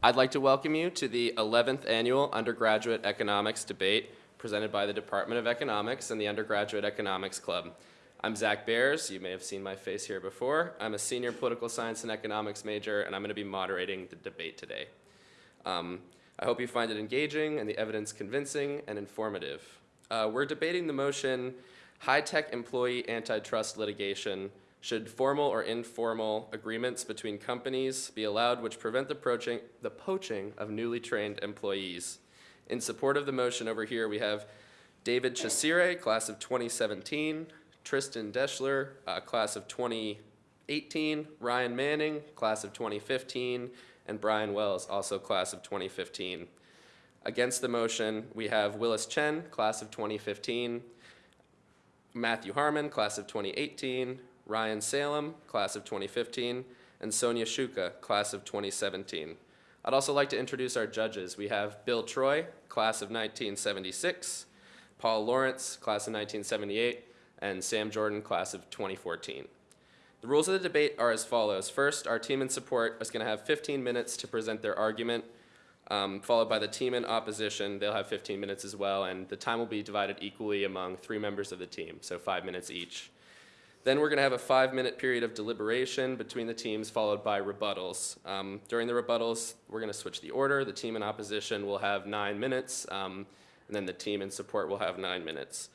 I'd like to welcome you to the 11th Annual Undergraduate Economics Debate presented by the Department of Economics and the Undergraduate Economics Club. I'm Zach Bears. You may have seen my face here before. I'm a senior political science and economics major, and I'm going to be moderating the debate today. Um, I hope you find it engaging and the evidence convincing and informative. Uh, we're debating the motion, high-tech employee antitrust litigation should formal or informal agreements between companies be allowed which prevent the poaching, the poaching of newly trained employees? In support of the motion over here, we have David Chasire, class of 2017, Tristan Deschler, uh, class of 2018, Ryan Manning, class of 2015, and Brian Wells, also class of 2015. Against the motion, we have Willis Chen, class of 2015, Matthew Harmon, class of 2018, Ryan Salem, class of 2015, and Sonia Shuka, class of 2017. I'd also like to introduce our judges. We have Bill Troy, class of 1976, Paul Lawrence, class of 1978, and Sam Jordan, class of 2014. The rules of the debate are as follows. First, our team in support is going to have 15 minutes to present their argument, um, followed by the team in opposition. They'll have 15 minutes as well, and the time will be divided equally among three members of the team, so five minutes each. Then we're going to have a five-minute period of deliberation between the teams, followed by rebuttals. Um, during the rebuttals, we're going to switch the order. The team in opposition will have nine minutes, um, and then the team in support will have nine minutes.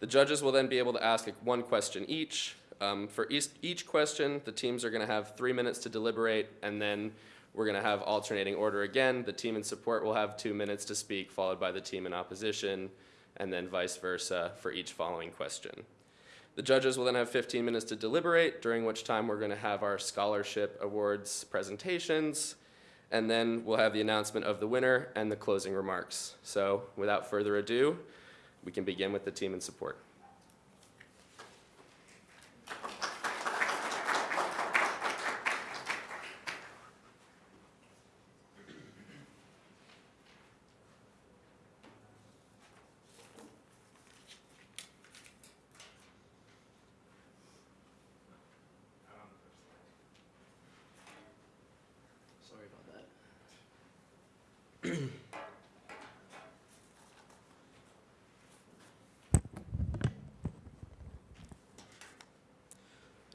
The judges will then be able to ask one question each. Um, for each, each question, the teams are going to have three minutes to deliberate, and then we're going to have alternating order again. The team in support will have two minutes to speak, followed by the team in opposition, and then vice versa for each following question. The judges will then have 15 minutes to deliberate, during which time we're going to have our scholarship awards presentations, and then we'll have the announcement of the winner and the closing remarks. So without further ado, we can begin with the team and support.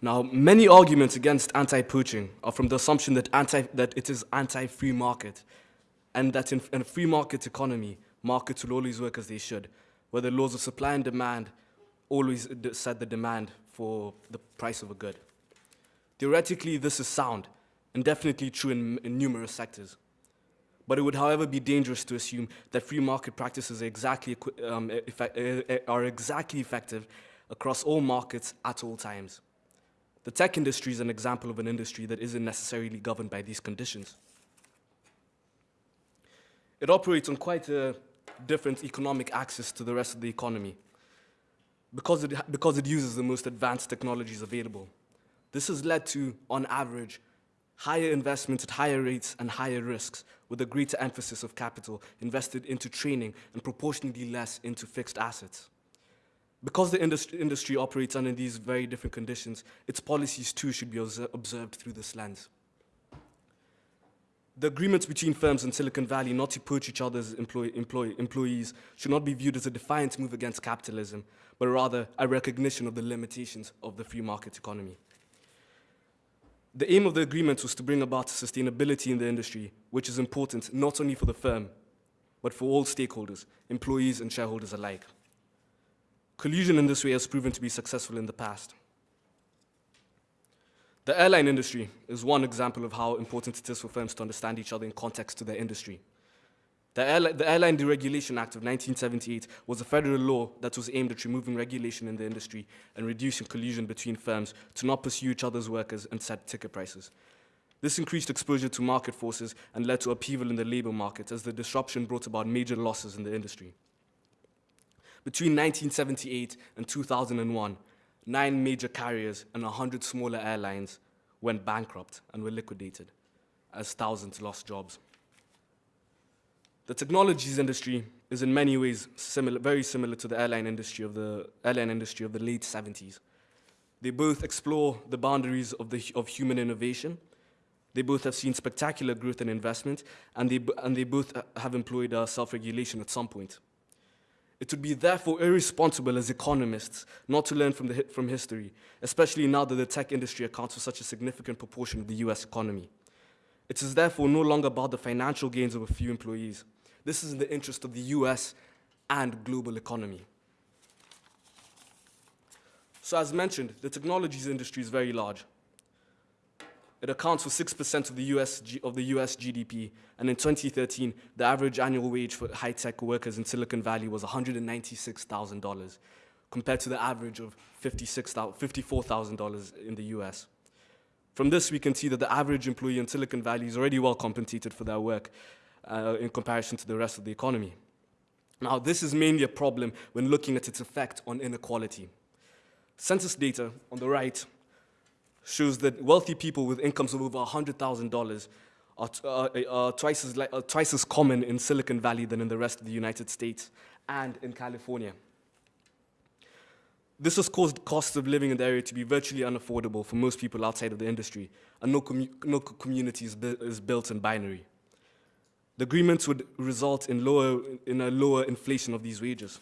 Now, many arguments against anti-poaching are from the assumption that, anti, that it is anti-free market, and that in, in, a free market economy, markets will always work as they should, where the laws of supply and demand always set the demand for the price of a good. Theoretically, this is sound, and definitely true in, in numerous sectors. But it would, however, be dangerous to assume that free market practices are exactly, um, are exactly effective across all markets at all times. The tech industry is an example of an industry that isn't necessarily governed by these conditions. It operates on quite a different economic axis to the rest of the economy because it, because it uses the most advanced technologies available. This has led to, on average, higher investments at higher rates and higher risks, with a greater emphasis of capital invested into training and proportionally less into fixed assets. Because the industry, industry operates under these very different conditions, its policies too should be observed through this lens. The agreements between firms in Silicon Valley not to poach each other's employee, employee, employees should not be viewed as a defiant move against capitalism, but rather a recognition of the limitations of the free market economy. The aim of the agreements was to bring about sustainability in the industry, which is important not only for the firm, but for all stakeholders, employees and shareholders alike. Collusion in this way has proven to be successful in the past. The airline industry is one example of how important it is for firms to understand each other in context to their industry. The, Airli the Airline Deregulation Act of 1978 was a federal law that was aimed at removing regulation in the industry and reducing collusion between firms to not pursue each other's workers and set ticket prices. This increased exposure to market forces and led to upheaval in the labor market as the disruption brought about major losses in the industry. Between 1978 and 2001, nine major carriers and 100 smaller airlines went bankrupt and were liquidated as thousands lost jobs. The technologies industry is in many ways similar, very similar to the airline industry of the airline industry of the late 70s. They both explore the boundaries of, the, of human innovation. They both have seen spectacular growth and investment, and they, and they both uh, have employed uh, self-regulation at some point. It would be therefore irresponsible as economists not to learn from, the, from history, especially now that the tech industry accounts for such a significant proportion of the US economy. It is therefore no longer about the financial gains of a few employees. This is in the interest of the US and global economy. So as mentioned, the technologies industry is very large. It accounts for 6% of the, US, of the US GDP, and in 2013, the average annual wage for high-tech workers in Silicon Valley was $196,000, compared to the average of $56,000 $54,000 in the US. From this, we can see that the average employee in Silicon Valley is already well compensated for their work uh, in comparison to the rest of the economy. Now, this is mainly a problem when looking at its effect on inequality. Census data on the right shows that wealthy people with incomes of over $100,000 are, t- uh, are, twice, as are twice as common in Silicon Valley than in the rest of the United States and in California. This has caused costs of living in the area to be virtually unaffordable for most people outside of the industry, and no, commu- no community is, bu- is built in binary. The agreements would result in, lower, in a lower inflation of these wages.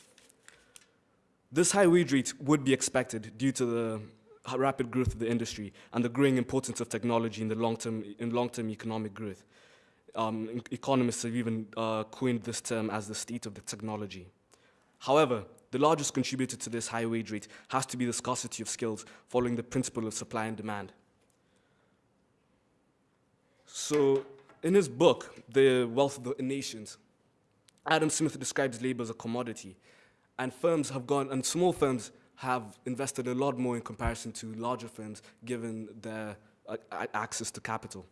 This high wage rate would be expected due to the rapid growth of the industry and the growing importance of technology in the long-term, in long-term economic growth. Um, economists have even uh, coined this term as the state of the technology. However, the largest contributor to this high wage rate has to be the scarcity of skills following the principle of supply and demand. So, in his book, The Wealth of the Nations, Adam Smith describes labor as a commodity, and firms have gone, and small firms have invested a lot more in comparison to larger firms given their uh, access to capital.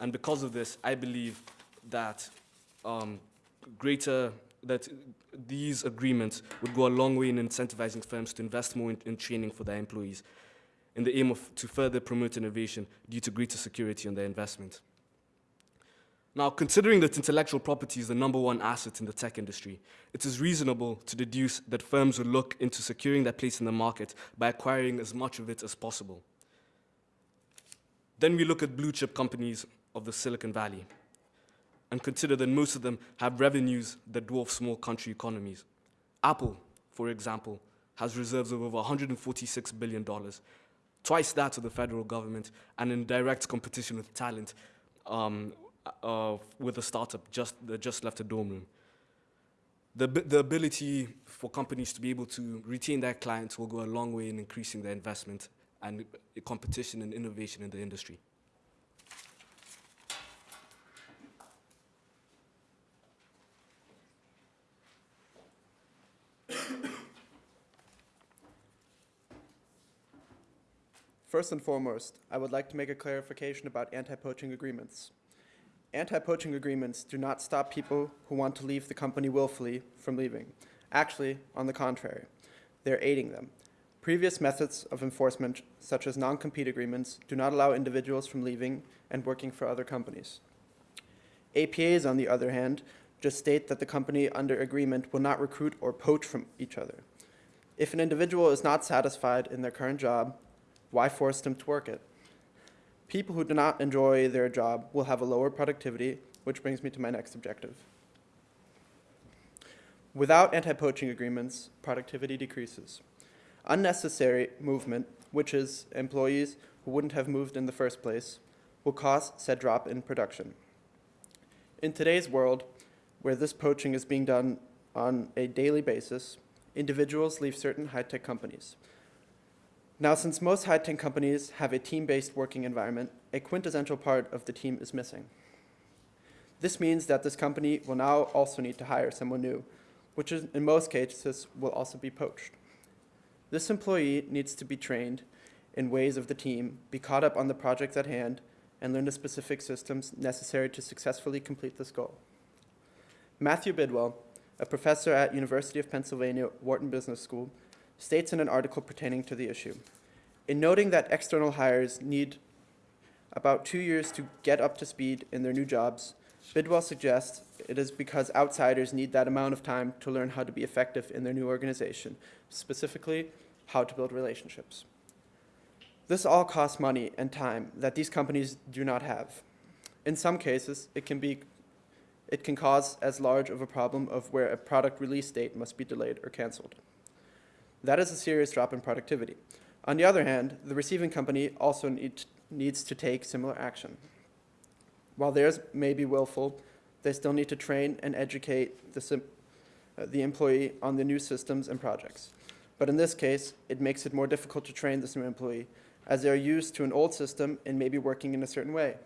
And because of this, I believe that um, greater that these agreements would go a long way in incentivizing firms to invest more in, in training for their employees in the aim of to further promote innovation due to greater security on their investment. Now, considering that intellectual property is the number one asset in the tech industry, it is reasonable to deduce that firms will look into securing their place in the market by acquiring as much of it as possible. Then we look at blue chip companies of the Silicon Valley and consider that most of them have revenues that dwarf small country economies. Apple, for example, has reserves of over $146 billion, twice that of the federal government, and in direct competition with talent um, uh, with a startup just, that just left a dorm room. The, the ability for companies to be able to retain their clients will go a long way in increasing their investment and uh, competition and innovation in the industry. First and foremost, I would like to make a clarification about anti-poaching agreements. Anti-poaching agreements do not stop people who want to leave the company willfully from leaving. Actually, on the contrary, they're aiding them. Previous methods of enforcement, such as non-compete agreements, do not allow individuals from leaving and working for other companies. APAs, on the other hand, just state that the company under agreement will not recruit or poach from each other. If an individual is not satisfied in their current job, why force them to work it? People who do not enjoy their job will have a lower productivity, which brings me to my next objective. Without anti poaching agreements, productivity decreases. Unnecessary movement, which is employees who wouldn't have moved in the first place, will cause said drop in production. In today's world, where this poaching is being done on a daily basis, individuals leave certain high tech companies. Now, since most high tech companies have a team based working environment, a quintessential part of the team is missing. This means that this company will now also need to hire someone new, which is, in most cases will also be poached. This employee needs to be trained in ways of the team, be caught up on the projects at hand, and learn the specific systems necessary to successfully complete this goal. Matthew Bidwell, a professor at University of Pennsylvania Wharton Business School, states in an article pertaining to the issue. In noting that external hires need about two years to get up to speed in their new jobs, Bidwell suggests it is because outsiders need that amount of time to learn how to be effective in their new organization, specifically, how to build relationships. This all costs money and time that these companies do not have. In some cases, it can be it can cause as large of a problem of where a product release date must be delayed or canceled. That is a serious drop in productivity. On the other hand, the receiving company also need, needs to take similar action. While theirs may be willful, they still need to train and educate the, uh, the employee on the new systems and projects. But in this case, it makes it more difficult to train this new employee as they are used to an old system and may be working in a certain way.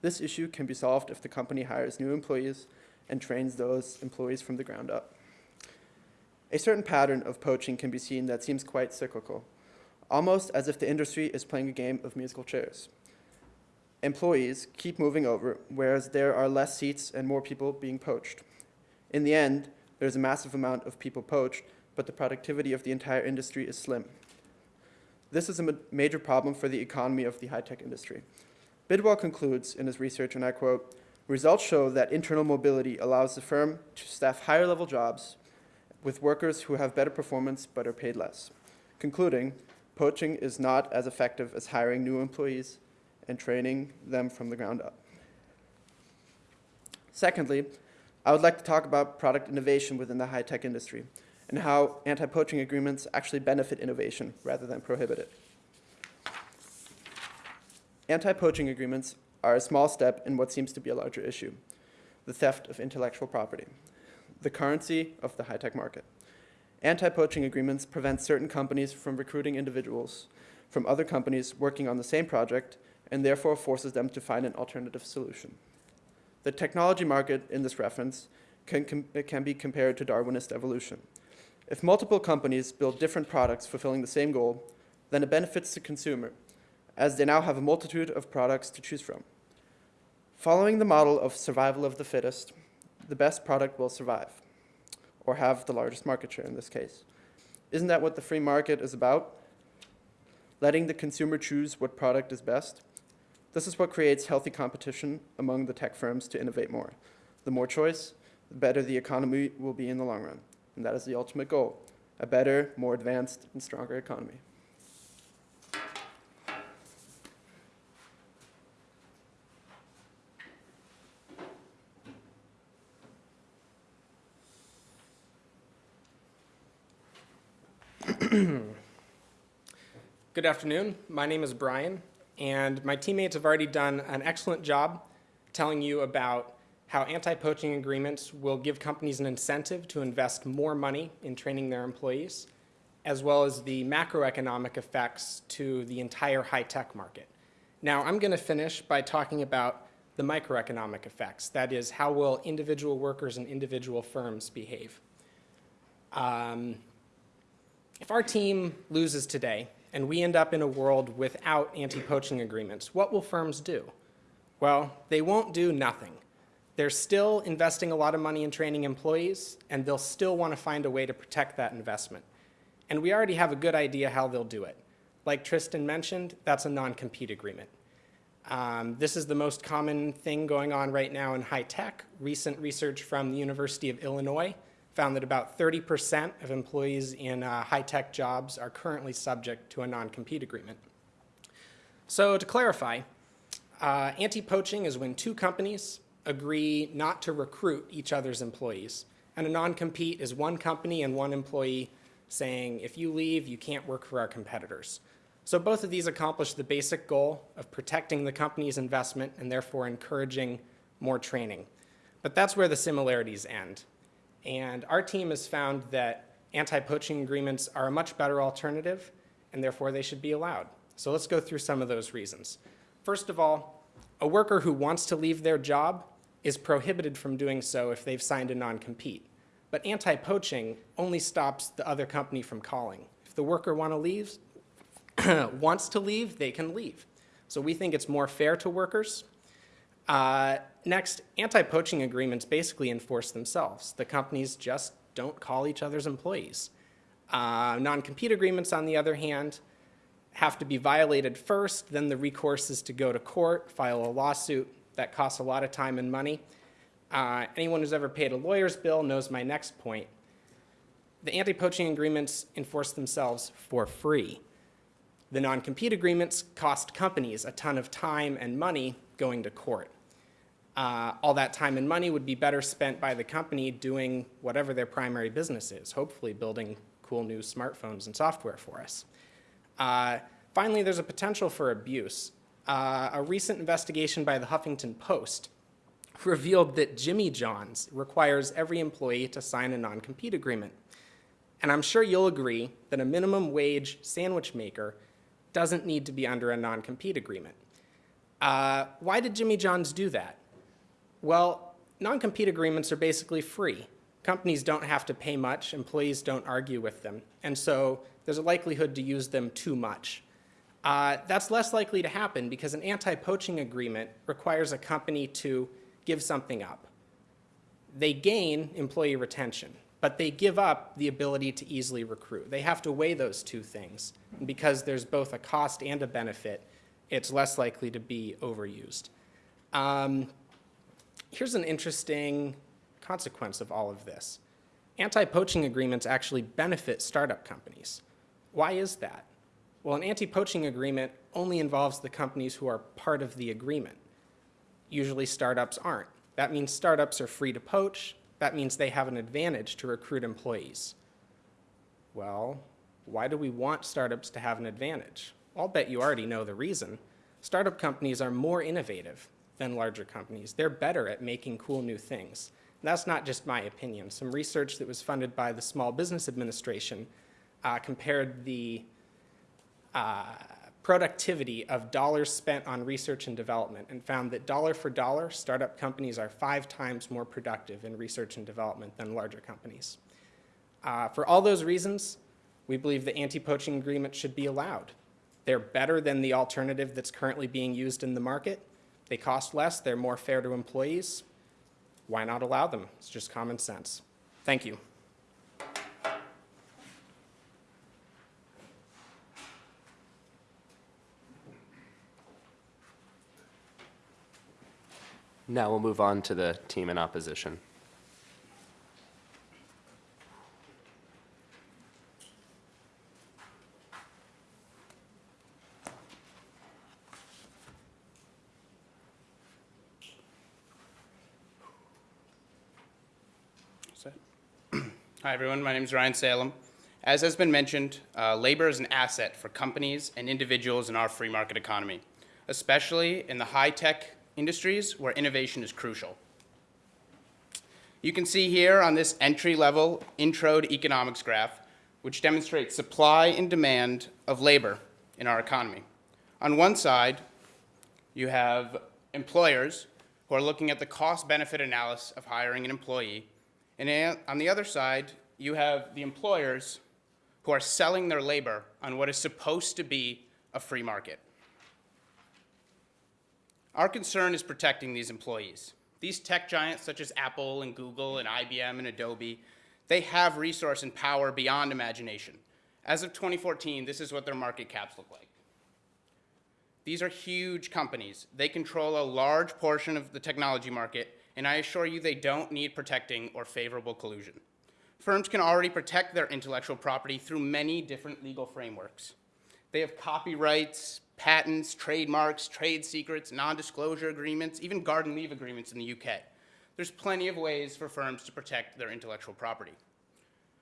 This issue can be solved if the company hires new employees and trains those employees from the ground up. A certain pattern of poaching can be seen that seems quite cyclical, almost as if the industry is playing a game of musical chairs. Employees keep moving over, whereas there are less seats and more people being poached. In the end, there's a massive amount of people poached, but the productivity of the entire industry is slim. This is a ma- major problem for the economy of the high tech industry. Bidwell concludes in his research, and I quote Results show that internal mobility allows the firm to staff higher level jobs with workers who have better performance but are paid less. Concluding, poaching is not as effective as hiring new employees and training them from the ground up. Secondly, I would like to talk about product innovation within the high tech industry and how anti poaching agreements actually benefit innovation rather than prohibit it. Anti poaching agreements are a small step in what seems to be a larger issue the theft of intellectual property, the currency of the high tech market. Anti poaching agreements prevent certain companies from recruiting individuals from other companies working on the same project and therefore forces them to find an alternative solution. The technology market in this reference can, can be compared to Darwinist evolution. If multiple companies build different products fulfilling the same goal, then it benefits the consumer, as they now have a multitude of products to choose from. Following the model of survival of the fittest, the best product will survive, or have the largest market share in this case. Isn't that what the free market is about? Letting the consumer choose what product is best? This is what creates healthy competition among the tech firms to innovate more. The more choice, the better the economy will be in the long run. And that is the ultimate goal a better, more advanced, and stronger economy. Good afternoon. My name is Brian, and my teammates have already done an excellent job telling you about how anti poaching agreements will give companies an incentive to invest more money in training their employees, as well as the macroeconomic effects to the entire high tech market. Now, I'm going to finish by talking about the microeconomic effects that is, how will individual workers and individual firms behave? Um, if our team loses today and we end up in a world without anti poaching agreements, what will firms do? Well, they won't do nothing. They're still investing a lot of money in training employees, and they'll still want to find a way to protect that investment. And we already have a good idea how they'll do it. Like Tristan mentioned, that's a non compete agreement. Um, this is the most common thing going on right now in high tech. Recent research from the University of Illinois found that about 30% of employees in uh, high tech jobs are currently subject to a non compete agreement. So, to clarify, uh, anti poaching is when two companies agree not to recruit each other's employees. And a non compete is one company and one employee saying, if you leave, you can't work for our competitors. So both of these accomplish the basic goal of protecting the company's investment and therefore encouraging more training. But that's where the similarities end. And our team has found that anti poaching agreements are a much better alternative, and therefore they should be allowed. So let's go through some of those reasons. First of all, a worker who wants to leave their job is prohibited from doing so if they've signed a non compete. But anti poaching only stops the other company from calling. If the worker want to leave, wants to leave, they can leave. So we think it's more fair to workers. Uh, next, anti poaching agreements basically enforce themselves. The companies just don't call each other's employees. Uh, non compete agreements, on the other hand, have to be violated first, then the recourse is to go to court, file a lawsuit. That costs a lot of time and money. Uh, anyone who's ever paid a lawyer's bill knows my next point. The anti poaching agreements enforce themselves for free. The non-compete agreements cost companies a ton of time and money going to court. Uh, all that time and money would be better spent by the company doing whatever their primary business is, hopefully building cool new smartphones and software for us. Uh, finally, there's a potential for abuse. Uh, a recent investigation by the Huffington Post revealed that Jimmy John's requires every employee to sign a non-compete agreement. And I'm sure you'll agree that a minimum wage sandwich maker doesn't need to be under a non-compete agreement. Uh, why did Jimmy John's do that? Well, non-compete agreements are basically free. Companies don't have to pay much, employees don't argue with them, and so there's a likelihood to use them too much. Uh, that's less likely to happen because an anti-poaching agreement requires a company to give something up. They gain employee retention, but they give up the ability to easily recruit. They have to weigh those two things. And because there's both a cost and a benefit, it's less likely to be overused. Um, here's an interesting consequence of all of this. Anti-poaching agreements actually benefit startup companies. Why is that? Well, an anti-poaching agreement only involves the companies who are part of the agreement. Usually startups aren't. That means startups are free to poach. That means they have an advantage to recruit employees. Well, why do we want startups to have an advantage? I'll bet you already know the reason. Startup companies are more innovative than larger companies. They're better at making cool new things. And that's not just my opinion. Some research that was funded by the Small Business Administration uh, compared the uh, productivity of dollars spent on research and development and found that dollar for dollar, startup companies are five times more productive in research and development than larger companies. Uh, for all those reasons, we believe the anti-poaching agreement should be allowed. They're better than the alternative that's currently being used in the market. They cost less, they're more fair to employees. Why not allow them? It's just common sense. Thank you. Now we'll move on to the team in opposition. Set. Hi, everyone. My name is Ryan Salem. As has been mentioned, uh, labor is an asset for companies and individuals in our free market economy, especially in the high-tech industries where innovation is crucial. You can see here on this entry-level intro to economics graph, which demonstrates supply and demand of labor in our economy. On one side, you have employers who are looking at the cost-benefit analysis of hiring an employee, and on the other side, you have the employers who are selling their labor on what is supposed to be a free market. Our concern is protecting these employees. These tech giants such as Apple and Google and IBM and Adobe, they have resource and power beyond imagination. As of 2014, this is what their market caps look like. These are huge companies. They control a large portion of the technology market, and I assure you they don't need protecting or favorable collusion. Firms can already protect their intellectual property through many different legal frameworks. They have copyrights, patents, trademarks, trade secrets, non-disclosure agreements, even garden leave agreements in the UK. There's plenty of ways for firms to protect their intellectual property.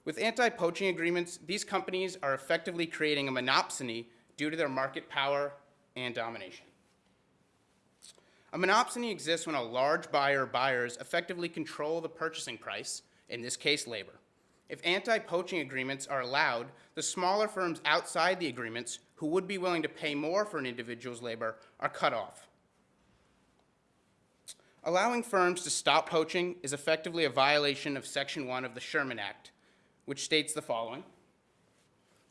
With anti-poaching agreements, these companies are effectively creating a monopsony due to their market power and domination. A monopsony exists when a large buyer or buyers effectively control the purchasing price, in this case labor. If anti-poaching agreements are allowed, the smaller firms outside the agreements who would be willing to pay more for an individual's labor are cut off. Allowing firms to stop poaching is effectively a violation of Section 1 of the Sherman Act, which states the following.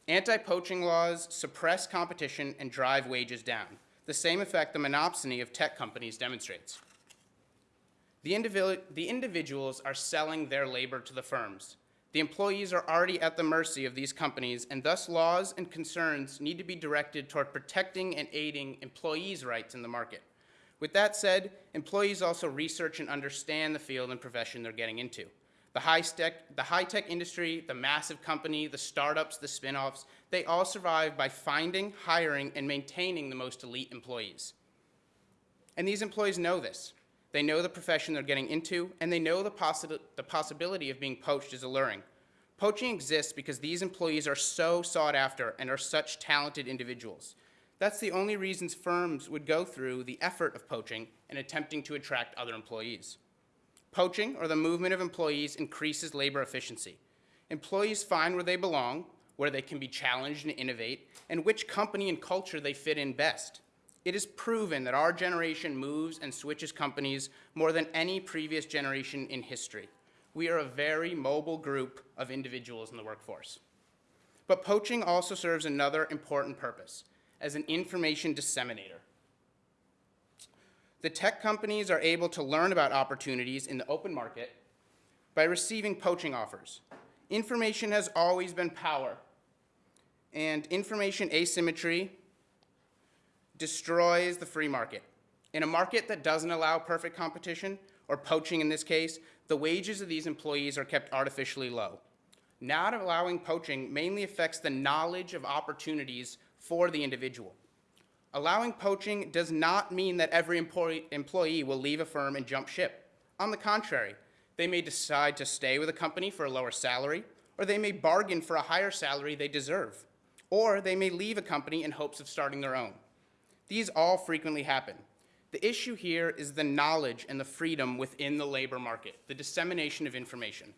Anti-poaching laws suppress competition and drive wages down, the same effect the monopsony of tech companies demonstrates. The, individu- the individuals are selling their labor to the firms. The employees are already at the mercy of these companies, and thus laws and concerns need to be directed toward protecting and aiding employees' rights in the market. With that said, employees also research and understand the field and profession they're getting into. The high-tech, the high-tech industry, the massive company, the startups, the spin-offs, they all survive by finding, hiring, and maintaining the most elite employees. And these employees know this. They know the profession they're getting into, and they know the, possi- the possibility of being poached is alluring. Poaching exists because these employees are so sought after and are such talented individuals. That's the only reasons firms would go through the effort of poaching and attempting to attract other employees. Poaching, or the movement of employees, increases labor efficiency. Employees find where they belong, where they can be challenged and innovate, and which company and culture they fit in best. It is proven that our generation moves and switches companies more than any previous generation in history. We are a very mobile group of individuals in the workforce. But poaching also serves another important purpose as an information disseminator. The tech companies are able to learn about opportunities in the open market by receiving poaching offers. Information has always been power, and information asymmetry destroys the free market. In a market that doesn't allow perfect competition, or poaching in this case, the wages of these employees are kept artificially low. Not allowing poaching mainly affects the knowledge of opportunities for the individual. Allowing poaching does not mean that every employee, will leave a firm and jump ship. On the contrary, they may decide to stay with a company for a lower salary, or they may bargain for a higher salary they deserve, or they may leave a company in hopes of starting their own. These all frequently happen. The issue here is the knowledge and the freedom within the labor market, the dissemination of information.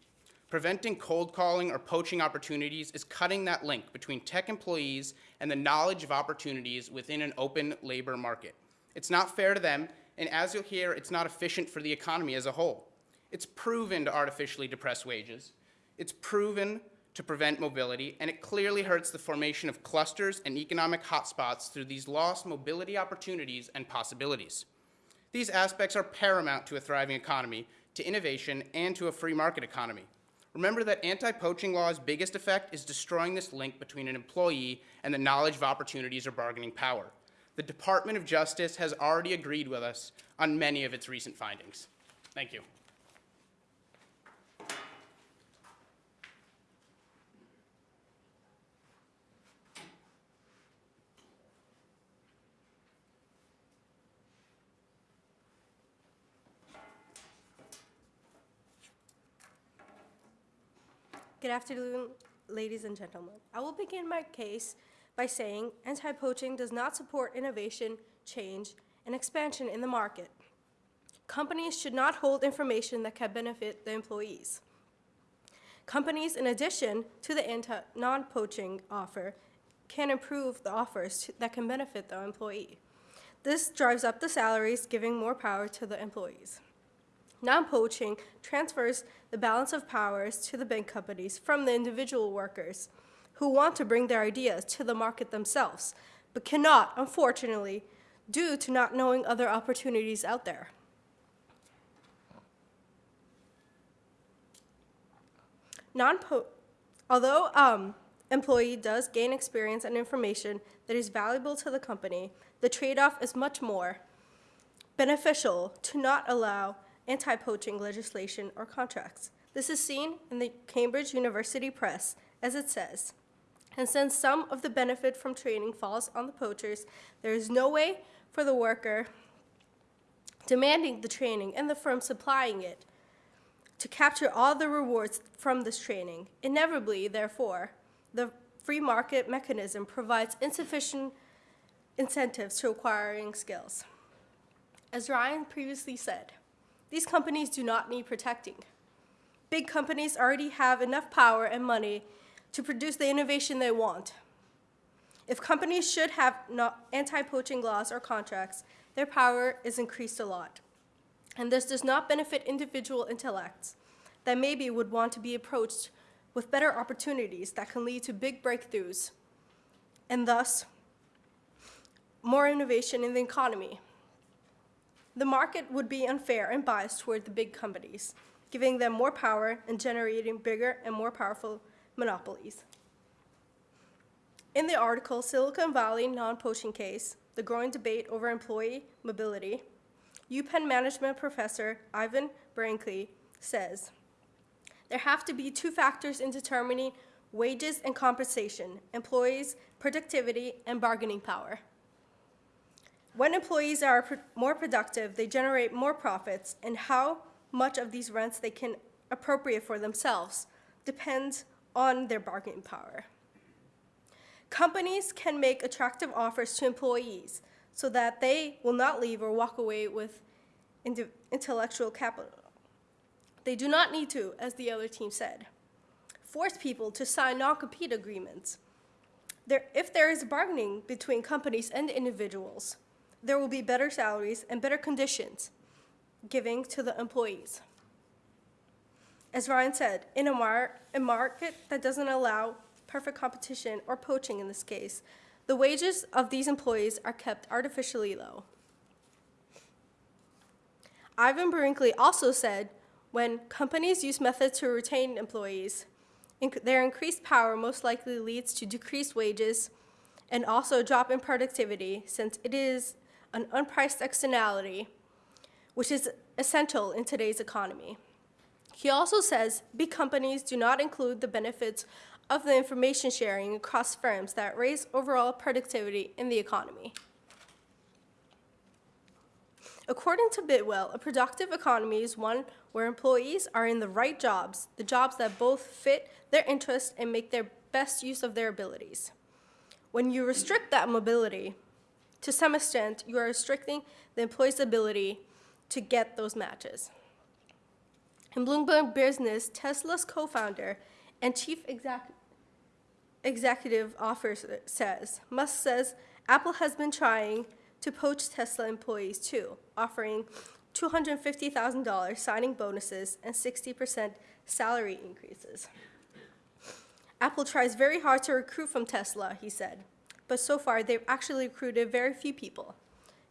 Preventing cold calling or poaching opportunities is cutting that link between tech employees and the knowledge of opportunities within an open labor market. It's not fair to them, and as you'll hear, it's not efficient for the economy as a whole. It's proven to artificially depress wages. It's proven to prevent mobility, and it clearly hurts the formation of clusters and economic hotspots through these lost mobility opportunities and possibilities. These aspects are paramount to a thriving economy, to innovation, and to a free market economy. Remember that anti-poaching law's biggest effect is destroying this link between an employee and the knowledge of opportunities or bargaining power. The Department of Justice has already agreed with us on many of its recent findings. Thank you. Good afternoon, ladies and gentlemen. I will begin my case by saying anti-poaching does not support innovation, change, and expansion in the market. Companies should not hold information that can benefit the employees. Companies, in addition to the non-poaching offer, can improve the offers that can benefit the employee. This drives up the salaries, giving more power to the employees. Non-poaching transfers the balance of powers to the big companies from the individual workers who want to bring their ideas to the market themselves, but cannot, unfortunately, due to not knowing other opportunities out there. Non-po- although um, employee does gain experience and information that is valuable to the company, the trade-off is much more beneficial to not allow anti-poaching legislation or contracts. This is seen in the Cambridge University Press, as it says. And since some of the benefit from training falls on the poachers, there is no way for the worker demanding the training and the firm supplying it to capture all the rewards from this training. Inevitably, therefore, the free market mechanism provides insufficient incentives to acquiring skills. As Ryan previously said, these companies do not need protecting. Big companies already have enough power and money to produce the innovation they want. If companies should have anti-poaching laws or contracts, their power is increased a lot. And this does not benefit individual intellects that maybe would want to be approached with better opportunities that can lead to big breakthroughs and thus more innovation in the economy. The market would be unfair and biased toward the big companies, giving them more power and generating bigger and more powerful monopolies. In the article, Silicon Valley Non-Poaching Case, the growing debate over employee mobility, UPenn management professor Iwan Barankay says, there have to be two factors in determining wages and compensation employees' productivity and bargaining power. When employees are more productive, they generate more profits, and how much of these rents they can appropriate for themselves depends on their bargaining power. Companies can make attractive offers to employees so that they will not leave or walk away with intellectual capital. They do not need to, as the other team said, force people to sign non compete agreements. There, if there is bargaining between companies and individuals, there will be better salaries and better conditions giving to the employees. As Ryan said, in a, mar- a market that doesn't allow perfect competition or poaching in this case, the wages of these employees are kept artificially low. Iwan Barankay also said when companies use methods to retain employees, inc- their increased power most likely leads to decreased wages and also a drop in productivity since it is an unpriced externality, which is essential in today's economy. He also says big companies do not include the benefits of the information sharing across firms that raise overall productivity in the economy. According to Bidwell, a productive economy is one where employees are in the right jobs, the jobs that both fit their interests and make their best use of their abilities. When you restrict that mobility, to some extent, you are restricting the employee's ability to get those matches. In Bloomberg Business, Tesla's co founder and chief exec- executive officer says Musk says Apple has been trying to poach Tesla employees too, offering $250,000 signing bonuses and 60% salary increases. Apple tries very hard to recruit from Tesla, he said, but so far they've actually recruited very few people.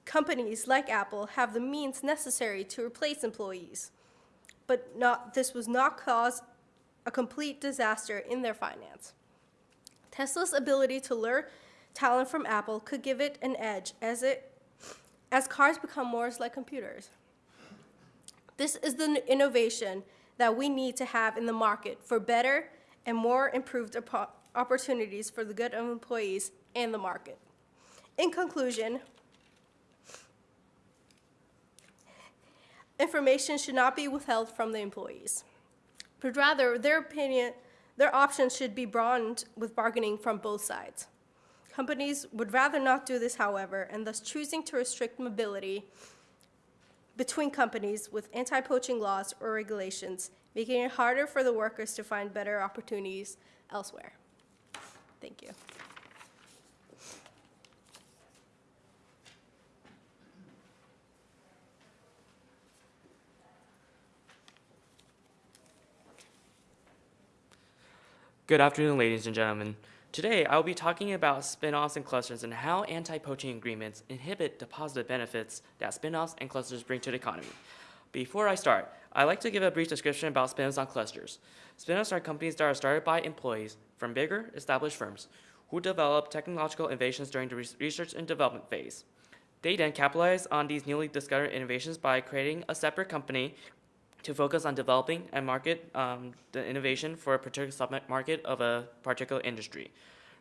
Companies like Apple have the means necessary to replace employees, but not, this was not cause a complete disaster in their finance. Tesla's ability to lure talent from Apple could give it an edge as it as cars become more like computers. This is the innovation that we need to have in the market for better and more improved opportunities for the good of employees and the market. In conclusion, information should not be withheld from the employees, but rather their opinion, their options should be broadened with bargaining from both sides. Companies would rather not do this, however, and thus choosing to restrict mobility between companies with anti poaching laws or regulations, making it harder for the workers to find better opportunities elsewhere. Thank you. Good afternoon, ladies and gentlemen. Today, I will be talking about spin-offs and clusters and how anti-poaching agreements inhibit the positive benefits that spin-offs and clusters bring to the economy. Before I start, I'd like to give a brief description about spin-offs and clusters. Spin-offs are companies that are started by employees from bigger, established firms who develop technological innovations during the research and development phase. They then capitalize on these newly discovered innovations by creating a separate company to focus on developing and market um, the innovation for a particular submarket of a particular industry.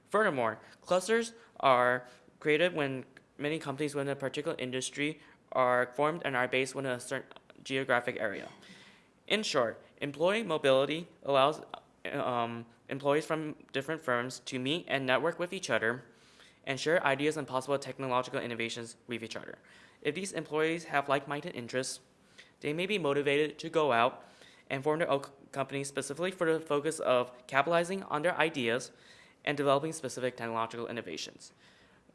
Furthermore, clusters are created when many companies within a particular industry are formed and are based within a certain geographic area. In short, employee mobility allows um, employees from different firms to meet and network with each other and share ideas and possible technological innovations with each other. If these employees have like minded interests, they may be motivated to go out and form their own company specifically for the focus of capitalizing on their ideas and developing specific technological innovations.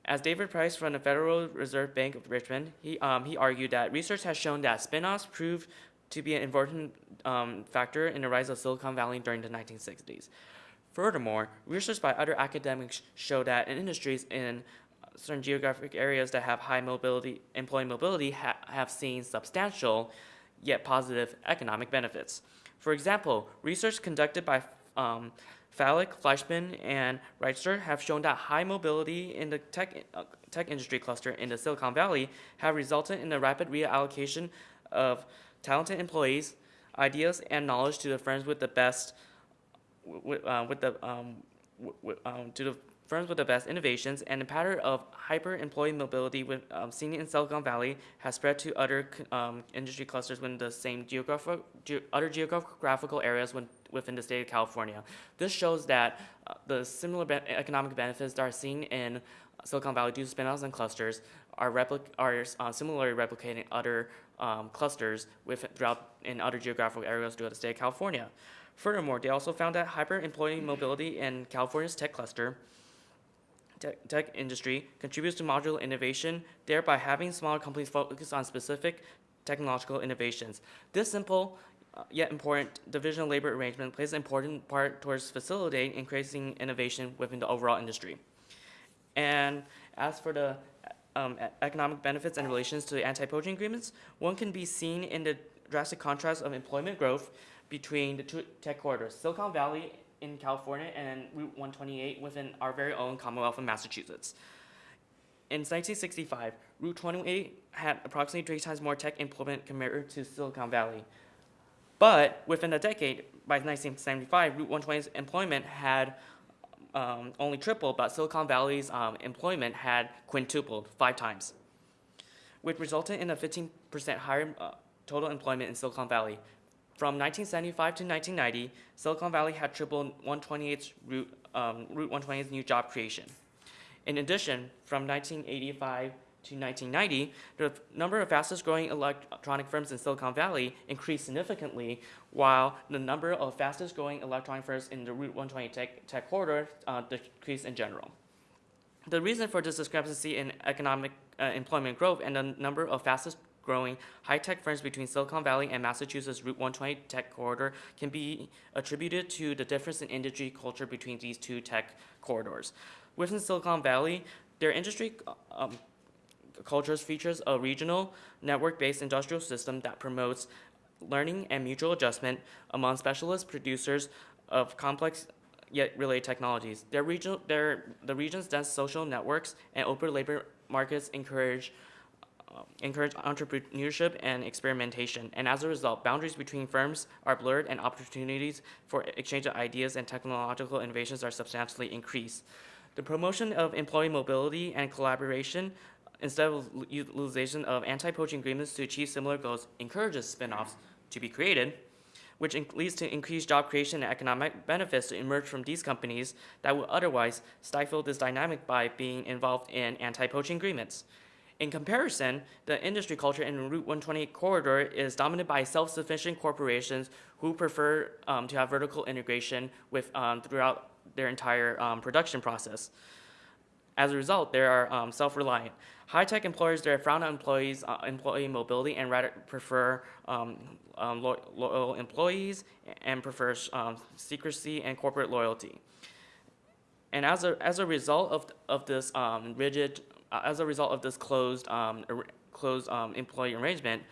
As David Price from the Federal Reserve Bank of Richmond, he, um, he argued that research has shown that spin-offs proved to be an important um, factor in the rise of Silicon Valley during the 1960s. Furthermore, research by other academics show that in industries in certain geographic areas that have high mobility, employee mobility, ha- have seen substantial yet positive economic benefits. For example, research conducted by um, Fleischman, and Rebitzer have shown that high mobility in the tech, uh, tech industry cluster in the Silicon Valley have resulted in the rapid reallocation of talented employees ideas and knowledge to the firms with the best, with, uh, with the, um, w- w- um, to the firms with the best innovations, and the pattern of hyper employee mobility with, um, seen in Silicon Valley has spread to other um, industry clusters within the same geographic, ge- other geographical areas when, within the state of California. This shows that uh, the similar be- economic benefits that are seen in Silicon Valley due to spin-offs and clusters are, are uh, similarly replicating other um, clusters with, throughout in other geographical areas throughout the state of California. Furthermore, they also found that hyper employee mobility in California's tech cluster tech, tech industry contributes to modular innovation, thereby having smaller companies focus on specific technological innovations. This simple uh, yet important division of labor arrangement plays an important part towards facilitating increasing innovation within the overall industry. And as for the um, economic benefits and relations to the anti-poaching agreements, one can be seen in the drastic contrast of employment growth between the two tech corridors, Silicon Valley in California and Route 128 within our very own Commonwealth of Massachusetts. In 1965, Route 28 had approximately three times more tech employment compared to Silicon Valley. But within a decade, by 1975, Route 128's employment had um, only tripled, but Silicon Valley's um, employment had quintupled, five times, which resulted in a 15% higher uh, total employment in Silicon Valley. From 1975 to 1990, Silicon Valley had tripled 128's route, um, Route 128's new job creation. In addition, from 1985 to 1990, the number of fastest growing electronic firms in Silicon Valley increased significantly, while the number of fastest growing electronic firms in the Route 128 tech, tech corridor uh, decreased in general. The reason for this discrepancy in economic uh, employment growth and the number of fastest growing high-tech firms between Silicon Valley and Massachusetts Route 128 tech corridor can be attributed to the difference in industry culture between these two tech corridors. Within Silicon Valley, their industry um, cultures features a regional network-based industrial system that promotes learning and mutual adjustment among specialist producers of complex yet related technologies. Their regional, their, the region's dense social networks and open labor markets encourage encourage entrepreneurship and experimentation, and as a result, boundaries between firms are blurred and opportunities for exchange of ideas and technological innovations are substantially increased. The promotion of employee mobility and collaboration instead of utilization of anti-poaching agreements to achieve similar goals encourages spin-offs to be created, which leads to increased job creation and economic benefits to emerge from these companies that would otherwise stifle this dynamic by being involved in anti-poaching agreements. In comparison, the industry culture in Route 128 corridor is dominated by self-sufficient corporations who prefer um, to have vertical integration with um, throughout their entire um, production process. As a result, they are um, self-reliant. High-tech employers they frown on employees' uh, employee mobility and rather prefer um, um, lo- loyal employees and prefers um, secrecy and corporate loyalty. And as a, as a result of, of this rigid, uh, as a result of this closed, um, closed um, employee arrangement,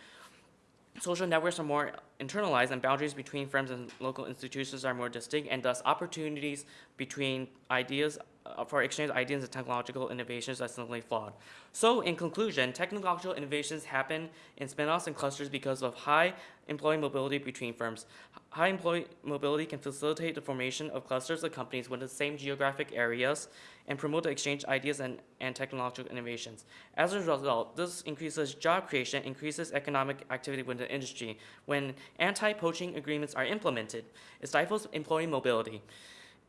social networks are more internalized and boundaries between firms and local institutions are more distinct and thus opportunities between ideas Uh, for exchange ideas and technological innovations are simply flawed. So in conclusion, technological innovations happen in spin-offs and clusters because of high employee mobility between firms. High employee mobility can facilitate the formation of clusters of companies within the same geographic areas and promote the exchange ideas and, and technological innovations. As a result, this increases job creation, increases economic activity within the industry. When anti-poaching agreements are implemented, it stifles employee mobility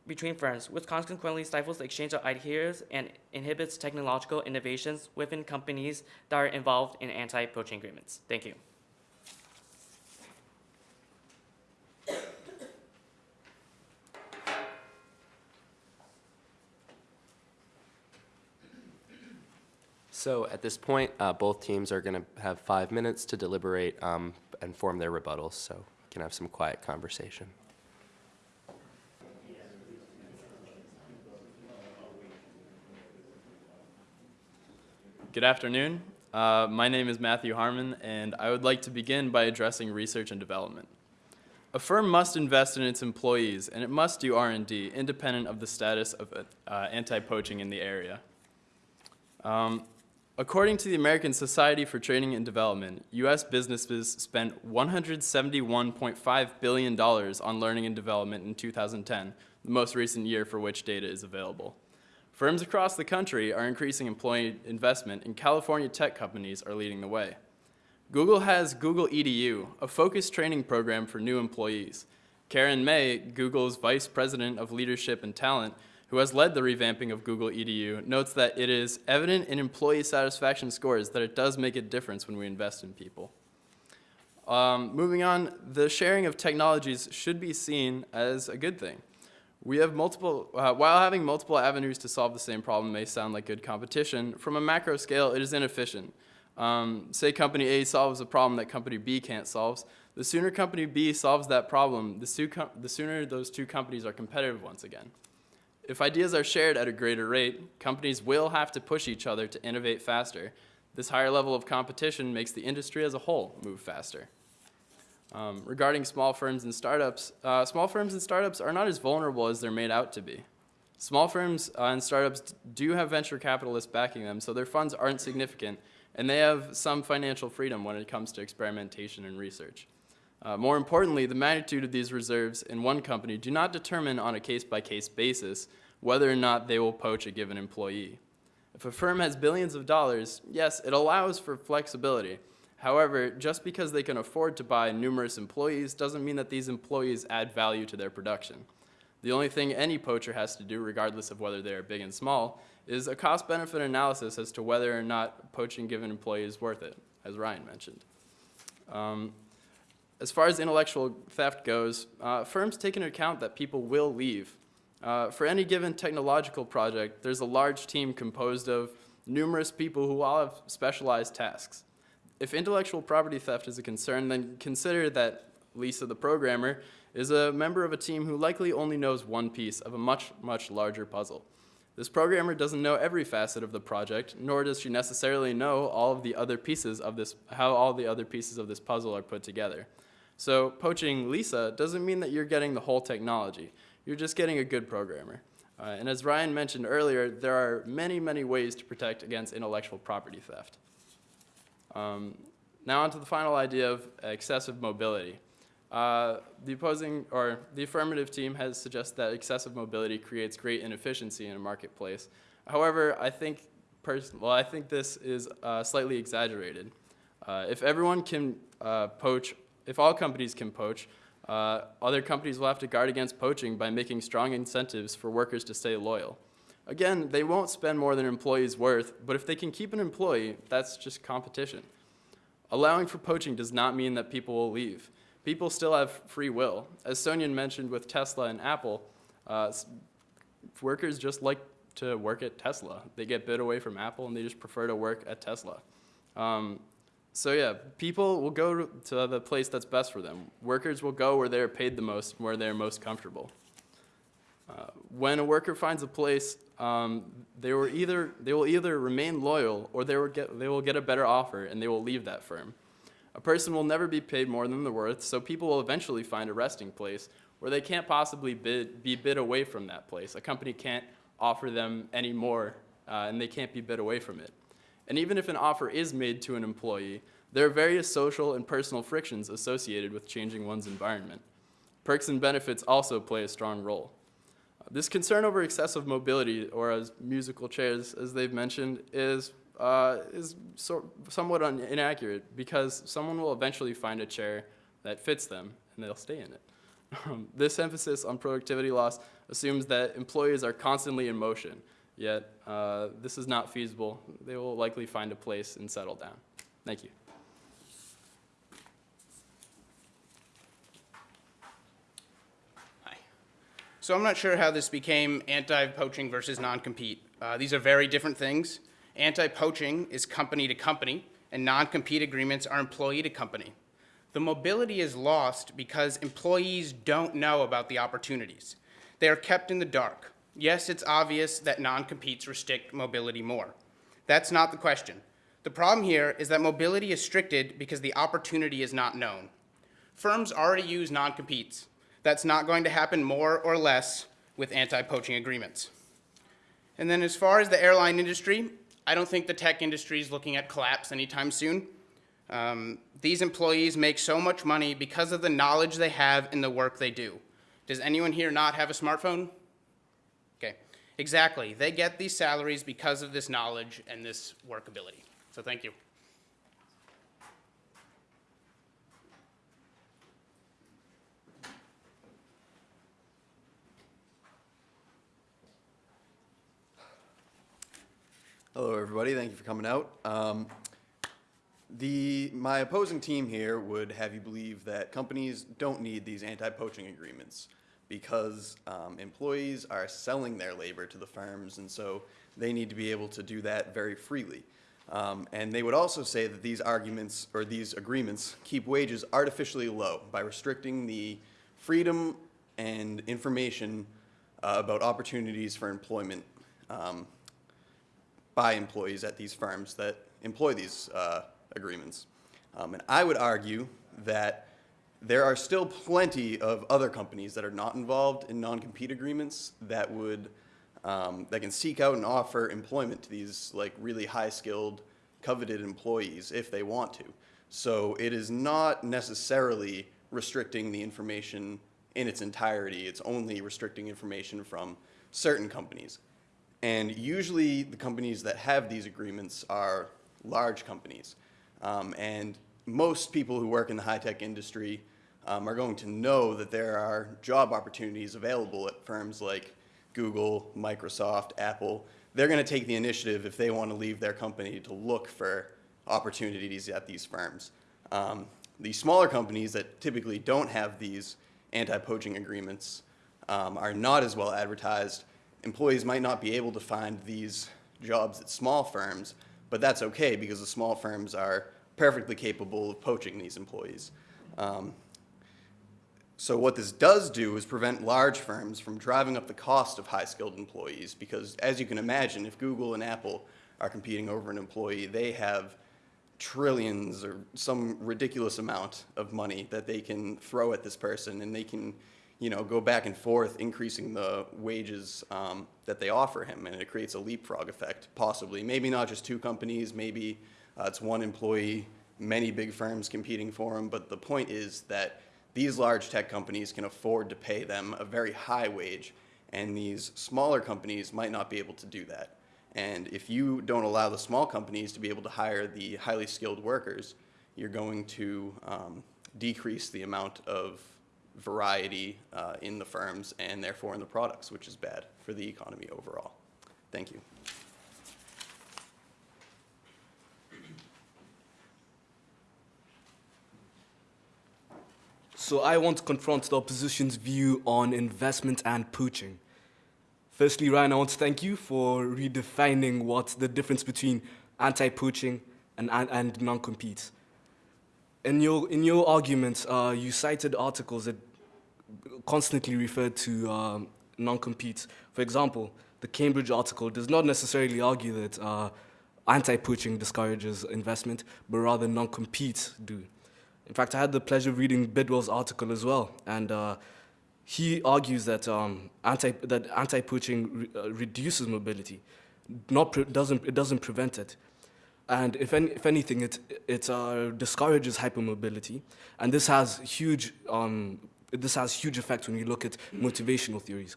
between firms, which consequently stifles the exchange of ideas and inhibits technological innovations within companies that are involved in anti-poaching agreements. Thank you. So at this point, uh, both teams are going to have five minutes to deliberate um, and form their rebuttals, so we can have some quiet conversation. Good afternoon. Uh, my name is Matthew Harmon, and I would like to begin by addressing research and development. A firm must invest in its employees, and it must do R&D independent of the status of uh, anti-poaching in the area. Um, According to the American Society for Training and Development, U.S. businesses spent $171.5 billion on learning and development in 2010, the most recent year for which data is available. Firms across the country are increasing employee investment, and California tech companies are leading the way. Google has Google EDU, a focused training program for new employees. Karen May, Google's Vice President of Leadership and Talent, who has led the revamping of Google EDU, notes that it is evident in employee satisfaction scores that it does make a difference when we invest in people. Um, moving on, the sharing of technologies should be seen as a good thing. We have multiple, uh, while having multiple avenues to solve the same problem may sound like good competition, from a macro scale, it is inefficient. Um, say company A solves a problem that company B can't solve. The sooner company B solves that problem, the, the sooner those two companies are competitive once again. If ideas are shared at a greater rate, companies will have to push each other to innovate faster. This higher level of competition makes the industry as a whole move faster. Um, regarding small firms and startups, uh, small firms and startups are not as vulnerable as they're made out to be. Small firms uh, and startups do have venture capitalists backing them, so their funds aren't significant, and they have some financial freedom when it comes to experimentation and research. Uh, more importantly, the magnitude of these reserves in one company do not determine on a case-by-case -case basis whether or not they will poach a given employee. If a firm has billions of dollars, yes, it allows for flexibility, However, just because they can afford to buy numerous employees doesn't mean that these employees add value to their production. The only thing any poacher has to do, regardless of whether they are big and small, is a cost-benefit analysis as to whether or not poaching given employee is worth it, as Ryan mentioned. Um, as far as intellectual theft goes, uh, firms take into account that people will leave. Uh, for any given technological project, there's a large team composed of numerous people who all have specialized tasks if intellectual property theft is a concern, then consider that Lisa the programmer is a member of a team who likely only knows one piece of a much, much larger puzzle. This programmer doesn't know every facet of the project, nor does she necessarily know all of the other pieces of this, how all the other pieces of this puzzle are put together. So poaching Lisa doesn't mean that you're getting the whole technology. You're just getting a good programmer. Uh, and as Ryan mentioned earlier, there are many, many ways to protect against intellectual property theft. Um, now on to the final idea of excessive mobility. Uh, the opposing or the affirmative team has suggested that excessive mobility creates great inefficiency in a marketplace. However, I think well, I think this is uh, slightly exaggerated. Uh, if everyone can uh, poach, if all companies can poach, uh, other companies will have to guard against poaching by making strong incentives for workers to stay loyal. Again, they won't spend more than an employee's worth, but if they can keep an employee, that's just competition. Allowing for poaching does not mean that people will leave. People still have free will. As Sonia mentioned with Tesla and Apple, uh, workers just like to work at Tesla. They get bid away from Apple and they just prefer to work at Tesla. Um, so yeah, people will go to the place that's best for them. Workers will go where they're paid the most, where they're most comfortable. Uh, when a worker finds a place, um, they, will either, they will either remain loyal or they will, get, they will get a better offer and they will leave that firm. A person will never be paid more than they're worth, so people will eventually find a resting place where they can't possibly bid, be bid away from that place. A company can't offer them any more uh, and they can't be bid away from it. And even if an offer is made to an employee, there are various social and personal frictions associated with changing one's environment. Perks and benefits also play a strong role. This concern over excessive mobility, or as musical chairs, as they've mentioned, is, uh, is so, somewhat inaccurate because someone will eventually find a chair that fits them and they'll stay in it. Um, this emphasis on productivity loss assumes that employees are constantly in motion, yet uh, this is not feasible. They will likely find a place and settle down. Thank you. So I'm not sure how this became anti-poaching versus non-compete. Uh, these are very different things. Anti-poaching is company to company, and non-compete agreements are employee to company. The mobility is lost because employees don't know about the opportunities. They are kept in the dark. Yes, it's obvious that non-competes restrict mobility more. That's not the question. The problem here is that mobility is restricted because the opportunity is not known. Firms already use non-competes. That's not going to happen more or less with anti-poaching agreements. And then as far as the airline industry, I don't think the tech industry is looking at collapse anytime soon. Um, these employees make so much money because of the knowledge they have in the work they do. Does anyone here not have a smartphone? Okay, exactly. They get these salaries because of this knowledge and this workability. So thank you. Hello, everybody. Thank you for coming out. Um, the my opposing team here would have you believe that companies don't need these anti-poaching agreements because um, employees are selling their labor to the firms, and so they need to be able to do that very freely. Um, and they would also say that these arguments or these agreements keep wages artificially low by restricting the freedom and information uh, about opportunities for employment um, by employees at these firms that employ these uh, agreements. Um, and I would argue that there are still plenty of other companies that are not involved in non-compete agreements that would um, that can seek out and offer employment to these like really high-skilled, coveted employees if they want to. So it is not necessarily restricting the information in its entirety. It's only restricting information from certain companies. And usually the companies that have these agreements are large companies. Um, and most people who work in the high-tech industry um, are going to know that there are job opportunities available at firms like Google, Microsoft, Apple. They're going to take the initiative if they want to leave their company to look for opportunities at these firms. Um, the smaller companies that typically don't have these anti-poaching agreements um, are not as well advertised employees might not be able to find these jobs at small firms, but that's okay because the small firms are perfectly capable of poaching these employees. Um, so what this does do is prevent large firms from driving up the cost of high-skilled employees because as you can imagine, if Google and Apple are competing over an employee, they have trillions or some ridiculous amount of money that they can throw at this person and they can you know, go back and forth, increasing the wages um, that they offer him, and it creates a leapfrog effect, possibly. Maybe not just two companies, maybe uh, it's one employee, many big firms competing for him, but the point is that these large tech companies can afford to pay them a very high wage, and these smaller companies might not be able to do that. And if you don't allow the small companies to be able to hire the highly skilled workers, you're going to um, decrease the amount of variety uh, in the firms and therefore in the products, which is bad for the economy overall. Thank you. So I want to confront the opposition's view on investment and poaching. Firstly, Ryan, I want to thank you for redefining what the difference between anti-poaching and, and, and non-compete. In your, in your arguments, uh, you cited articles that constantly referred to um, non-compete. For example, the Cambridge article does not necessarily argue that uh, anti-poaching discourages investment, but rather non-compete do. In fact, I had the pleasure of reading Bidwell's article as well, and uh, he argues that um, anti that anti-poaching re uh, reduces mobility, not doesn't it doesn't prevent it, and if any, if anything, it it uh, discourages hypermobility, and this has huge um, this has huge effect when you look at motivational theories.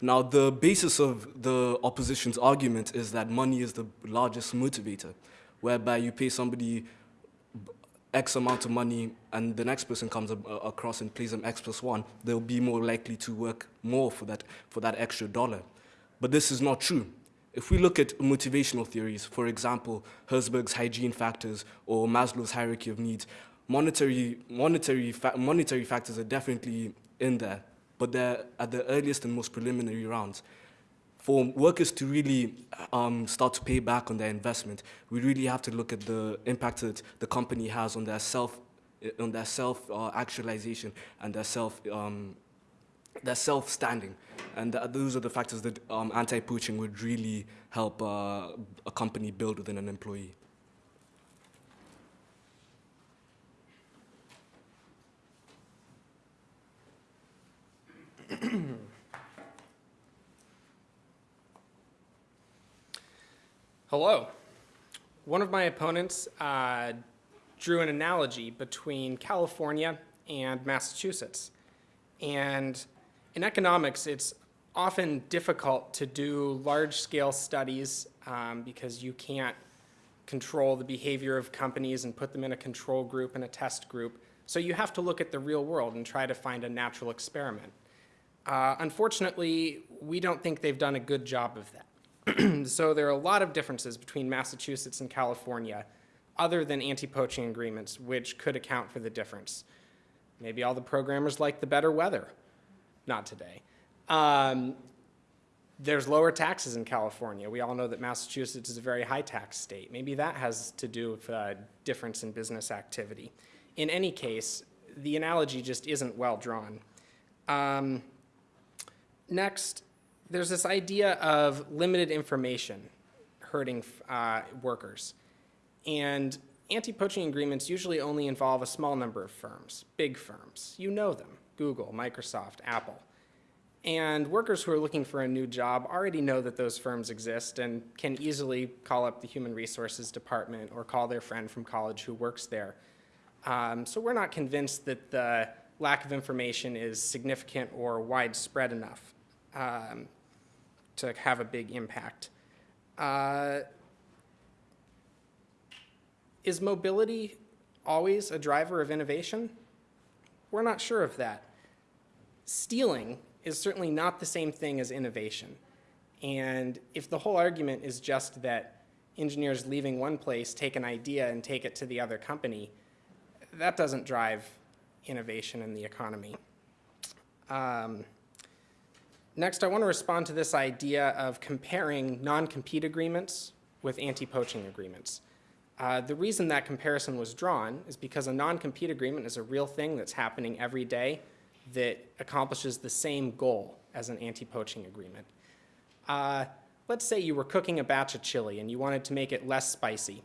Now, the basis of the opposition's argument is that money is the largest motivator, whereby you pay somebody X amount of money and the next person comes across and pays them X plus one, they'll be more likely to work more for that, for that extra dollar. But this is not true. If we look at motivational theories, for example, Herzberg's hygiene factors or Maslow's hierarchy of needs, monetary, monetary, fa monetary factors are definitely in there, but they're at the earliest and most preliminary rounds. For workers to really um, start to pay back on their investment, we really have to look at the impact that the company has on their self, on their self uh, actualization and their self, um, their self standing, and th those are the factors that um, anti-poaching would really help uh, a company build within an employee. Hello, One of my opponents uh, drew an analogy between California and Massachusetts. And in economics, it's often difficult to do large scale studies um, because you can't control the behavior of companies and put them in a control group and a test group. So you have to look at the real world and try to find a natural experiment. Uh, unfortunately, we don't think they've done a good job of that. so there are a lot of differences between Massachusetts and California other than anti-poaching agreements, which could account for the difference. Maybe all the programmers like the better weather. Not today. Um, there's lower taxes in California. We all know that Massachusetts is a very high tax state. Maybe that has to do with a difference in business activity. In any case, the analogy just isn't well drawn. Um, next, there's this idea of limited information hurting uh, workers. And anti-poaching agreements usually only involve a small number of firms, big firms. You know them, Google, Microsoft, Apple. And workers who are looking for a new job already know that those firms exist and can easily call up the human resources department or call their friend from college who works there. Um, so we're not convinced that the lack of information is significant or widespread enough um, to have a big impact. Uh, is mobility always a driver of innovation? We're not sure of that. Stealing is certainly not the same thing as innovation. And if the whole argument is just that engineers leaving one place take an idea and take it to the other company, that doesn't drive innovation in the economy. Um, next, I want to respond to this idea of comparing non-compete agreements with anti-poaching agreements. Uh, the reason that comparison was drawn is because a non-compete agreement is a real thing that's happening every day that accomplishes the same goal as an anti-poaching agreement. Uh, let's say you were cooking a batch of chili and you wanted to make it less spicy,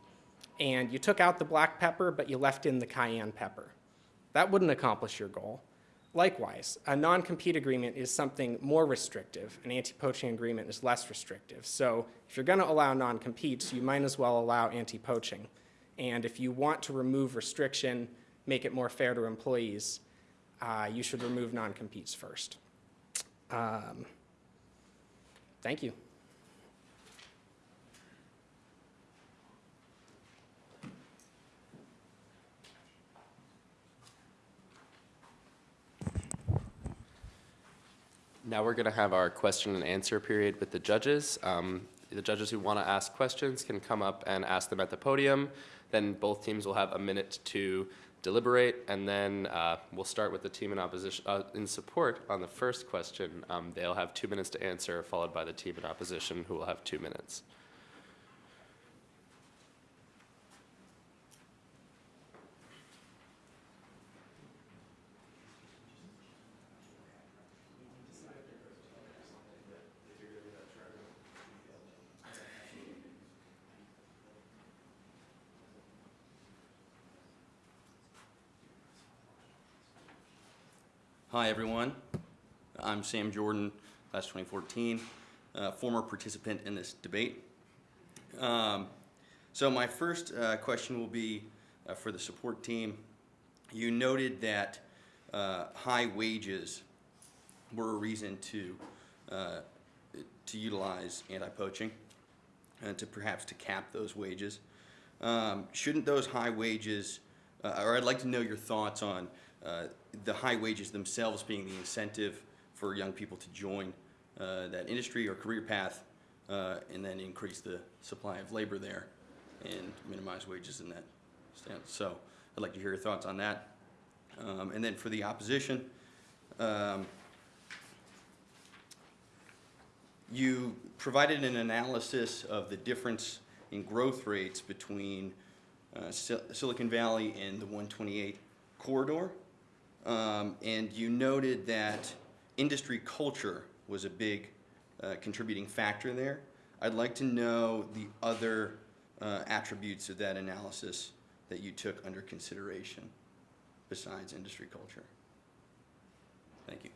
and you took out the black pepper but you left in the cayenne pepper. That wouldn't accomplish your goal. Likewise, a non-compete agreement is something more restrictive. An anti-poaching agreement is less restrictive. So if you're going to allow non-competes, you might as well allow anti-poaching. And if you want to remove restriction, make it more fair to employees, uh, you should remove non-competes first. Um, thank you. Now we're going to have our question and answer period with the judges. Um, the judges who want to ask questions can come up and ask them at the podium. Then both teams will have a minute to deliberate, and then uh, we'll start with the team in opposition uh, in support on the first question. Um, they'll have two minutes to answer, followed by the team in opposition, who will have two minutes. Hi, everyone. I'm Sam Jordan, class 2014, uh, former participant in this debate. Um, so my first uh, question will be uh, for the support team. You noted that uh, high wages were a reason to uh, to utilize anti-poaching and to perhaps to cap those wages. Um, shouldn't those high wages, uh, or I'd like to know your thoughts on the high wages themselves being the incentive for young people to join uh, that industry or career path uh, and then increase the supply of labor there and minimize wages in that stance. So I'd like to hear your thoughts on that. Um, and then for the opposition, um, you provided an analysis of the difference in growth rates between uh, Sil Silicon Valley and the 128 corridor. Um, and you noted that industry culture was a big uh, contributing factor there. I'd like to know the other uh, attributes of that analysis that you took under consideration besides industry culture. Thank you.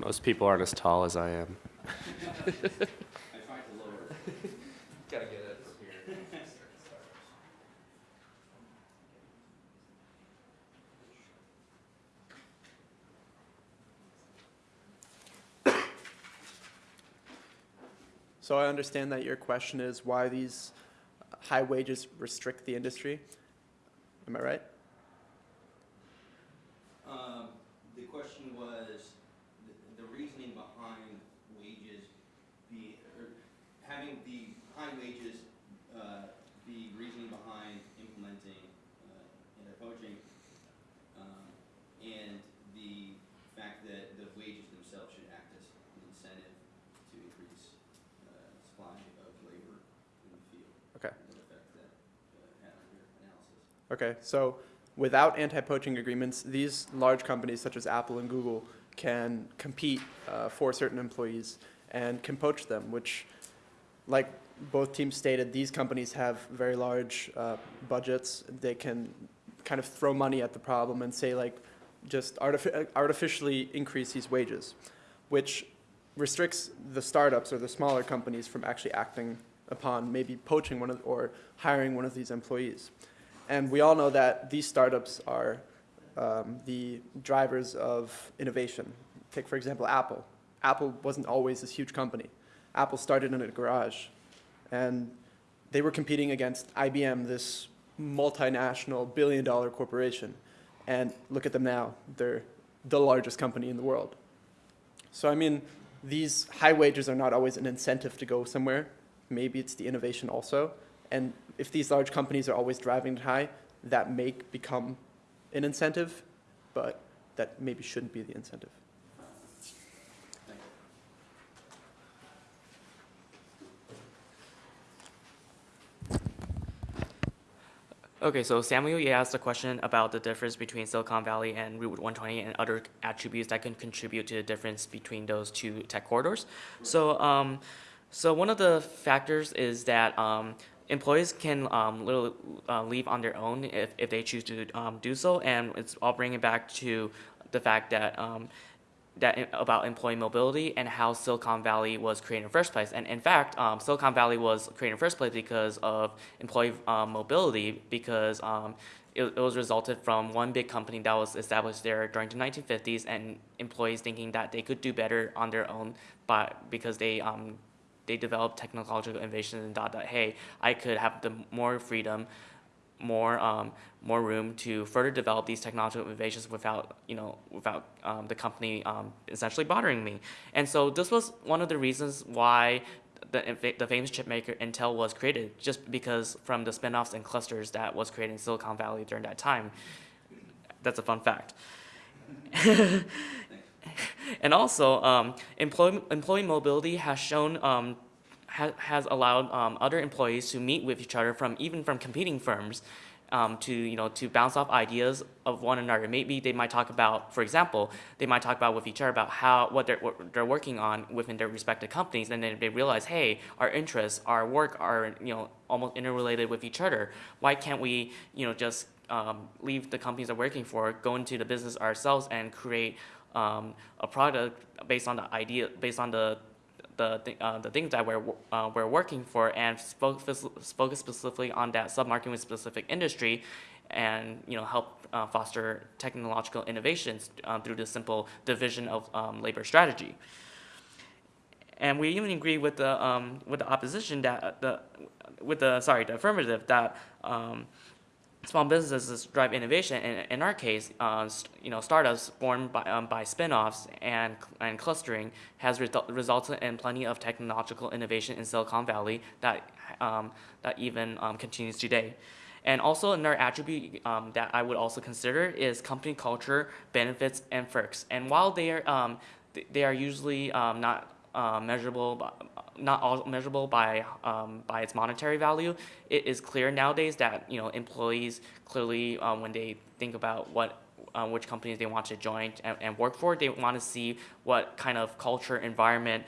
Most people aren't as tall as I am. So I understand that your question is why these high wages restrict the industry. Am I right? Um, the question was, the, the reasoning behind wages be, or having the high wages, uh, the reasoning behind implementing, uh, anti-poaching, um, and the fact that the wages themselves should act as an incentive to increase, uh, supply of labor in the field. Okay. And the effect that, uh, had on your analysis. Okay, so without anti-poaching agreements, these large companies such as Apple and Google can compete uh, for certain employees and can poach them, which, like both teams stated, these companies have very large uh, budgets. They can kind of throw money at the problem and say like, just artifi- artificially increase these wages, which restricts the startups or the smaller companies from actually acting upon maybe poaching one of, or hiring one of these employees. And we all know that these startups are um, the drivers of innovation. Take, for example, Apple. Apple wasn't always this huge company. Apple started in a garage, and they were competing against IBM, this multinational billion dollar corporation. And look at them now. They're the largest company in the world. So, I mean, these high wages are not always an incentive to go somewhere. Maybe it's the innovation also. And if these large companies are always driving it high, that may become an incentive, but that maybe shouldn't be the incentive. Okay, so Samuel, you asked a question about the difference between Silicon Valley and Route 128 and other attributes that can contribute to the difference between those two tech corridors. So, um, so one of the factors is that um, employees can um, literally uh, leave on their own if, if they choose to um, do so, and it's all bringing back to the fact that um, that about employee mobility and how Silicon Valley was created in the first place. And in fact, um, Silicon Valley was created in the first place because of employee um, mobility, because um, it, it was resulted from one big company that was established there during the 1950s, and employees thinking that they could do better on their own, by because they um, they developed technological innovations and thought that hey, I could have the more freedom more um, more room to further develop these technological innovations without you know without um, the company um, essentially bothering me. And so this was one of the reasons why the the famous chip maker Intel was created, just because from the spin-offs and clusters that was created in Silicon Valley during that time. That's a fun fact. and also, um, employee, employee mobility has shown um, ha- has allowed um, other employees to meet with each other from even from competing firms um, to you know to bounce off ideas of one another. Maybe they might talk about, for example, they might talk about with each other about how what they're what they're working on within their respective companies, and then they realize, hey, our interests, our work are you know almost interrelated with each other. Why can't we you know just um, leave the companies we're working for, go into the business ourselves, and create um, a product based on the idea, based on the the, uh, the things that we're, uh, we're working for and focus, focus specifically on that sub-market with specific industry and you know help uh, foster technological innovations uh, through the simple division of um, labor strategy. And we even agree with the um, with the opposition that the with the sorry the affirmative that um, small businesses drive innovation. In, in our case, uh, you know, startups born by, um, by spin-offs and, and clustering has result, resulted in plenty of technological innovation in Silicon Valley that, um, that even um, continues today. And also another attribute um, that I would also consider is company culture, benefits, and perks. And while they are, um, th- they are usually um, not uh, measurable, not all measurable by um, by its monetary value. It is clear nowadays that you know employees clearly um, when they think about what uh, which companies they want to join and, and work for, they want to see what kind of culture, environment,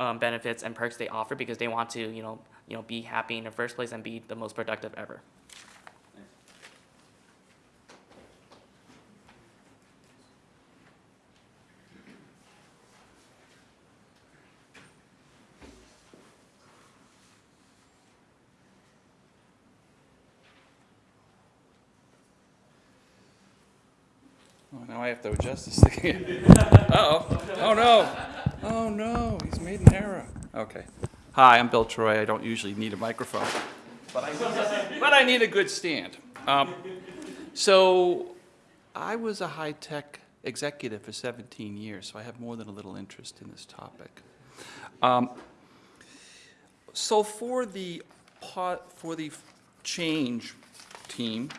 um, benefits, and perks they offer because they want to you know you know be happy in the first place and be the most productive ever. Now I have to adjust this thing. Uh-oh. Oh, no. Oh, no, he's made an error. Okay. Hi, I'm Bill Troy. I don't usually need a microphone. But I, but I need a good stand. Um, So I was a high-tech executive for 17 years, so I have more than a little interest in this topic. Um, So for the, for the change team,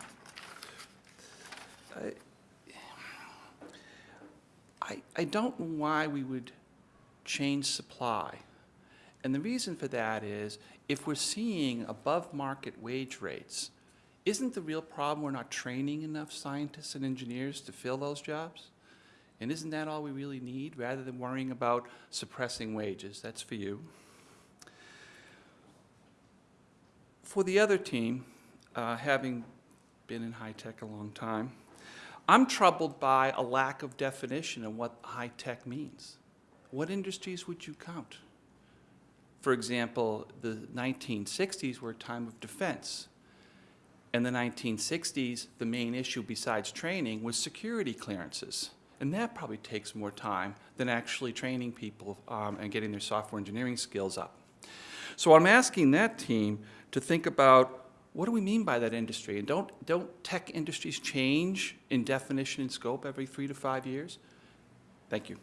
I, I don't know why we would change supply. And the reason for that is, if we're seeing above-market wage rates, isn't the real problem we're not training enough scientists and engineers to fill those jobs? And isn't that all we really need, rather than worrying about suppressing wages? That's for you. For the other team, uh, having been in high-tech a long time, I'm troubled by a lack of definition of what high-tech means. What industries would you count? For example, the 1960s were a time of defense. In the 1960s, the main issue besides training was security clearances. And that probably takes more time than actually training people um, and getting their software engineering skills up. So I'm asking that team to think about what do we mean by that industry? And don't, don't tech industries change in definition and scope every three to five years? Thank you.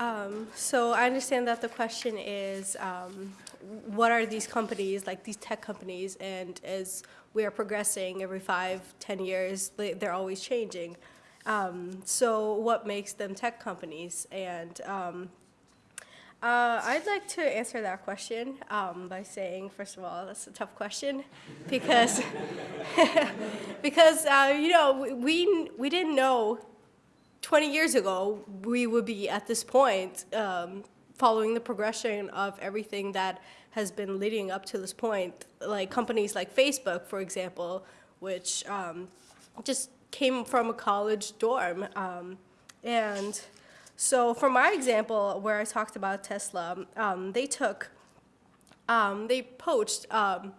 Um, so I understand that the question is, um, what are these companies, like these tech companies, and as we are progressing every five, ten years, they, they're always changing. Um, so what makes them tech companies? And um, uh, I'd like to answer that question um, by saying, first of all, that's a tough question because because uh, you know we we didn't know 20 years ago we would be at this point um, following the progression of everything that has been leading up to this point like companies like facebook for example which um, just came from a college dorm um, and so for my example where i talked about tesla um, they took um, they poached um,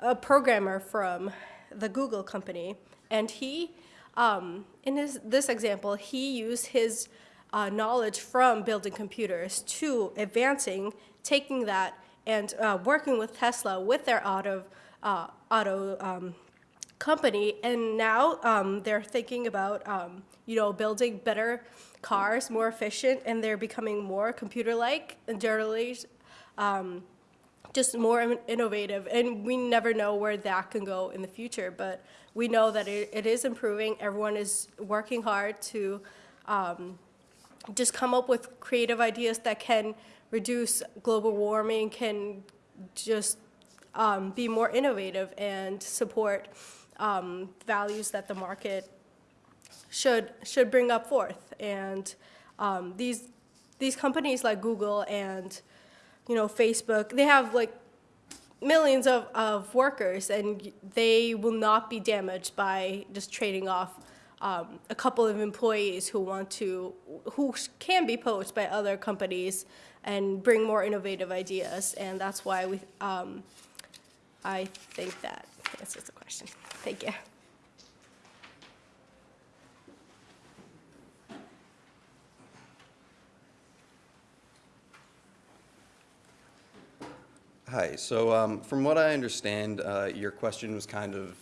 a programmer from the Google company, and he, um, in his, this example, he used his uh, knowledge from building computers to advancing, taking that and uh, working with Tesla with their auto uh, auto um, company, and now um, they're thinking about um, you know building better cars, more efficient, and they're becoming more computer-like and generally um, just more innovative. And we never know where that can go in the future, but we know that it, it is improving. Everyone is working hard to um, just come up with creative ideas that can reduce global warming, can just um, be more innovative and support um, values that the market should should bring up forth. And um, these these companies like Google and you know Facebook, they have like millions of, of workers, and they will not be damaged by just trading off um, a couple of employees who want to who can be poached by other companies and bring more innovative ideas. And that's why we um, I think that answers the question. Thank you. Hi, so um, from what I understand, uh, your question was kind of,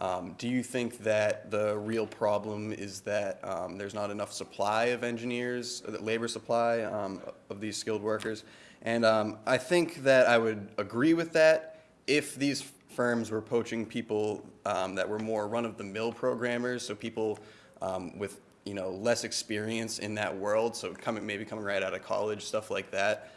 um, do you think that the real problem is that um, there's not enough supply of engineers, uh, labor supply um, of these skilled workers? And um, I think that I would agree with that if these firms were poaching people um, that were more run-of-the-mill programmers, so people um, with you know less experience in that world, so coming maybe coming right out of college, stuff like that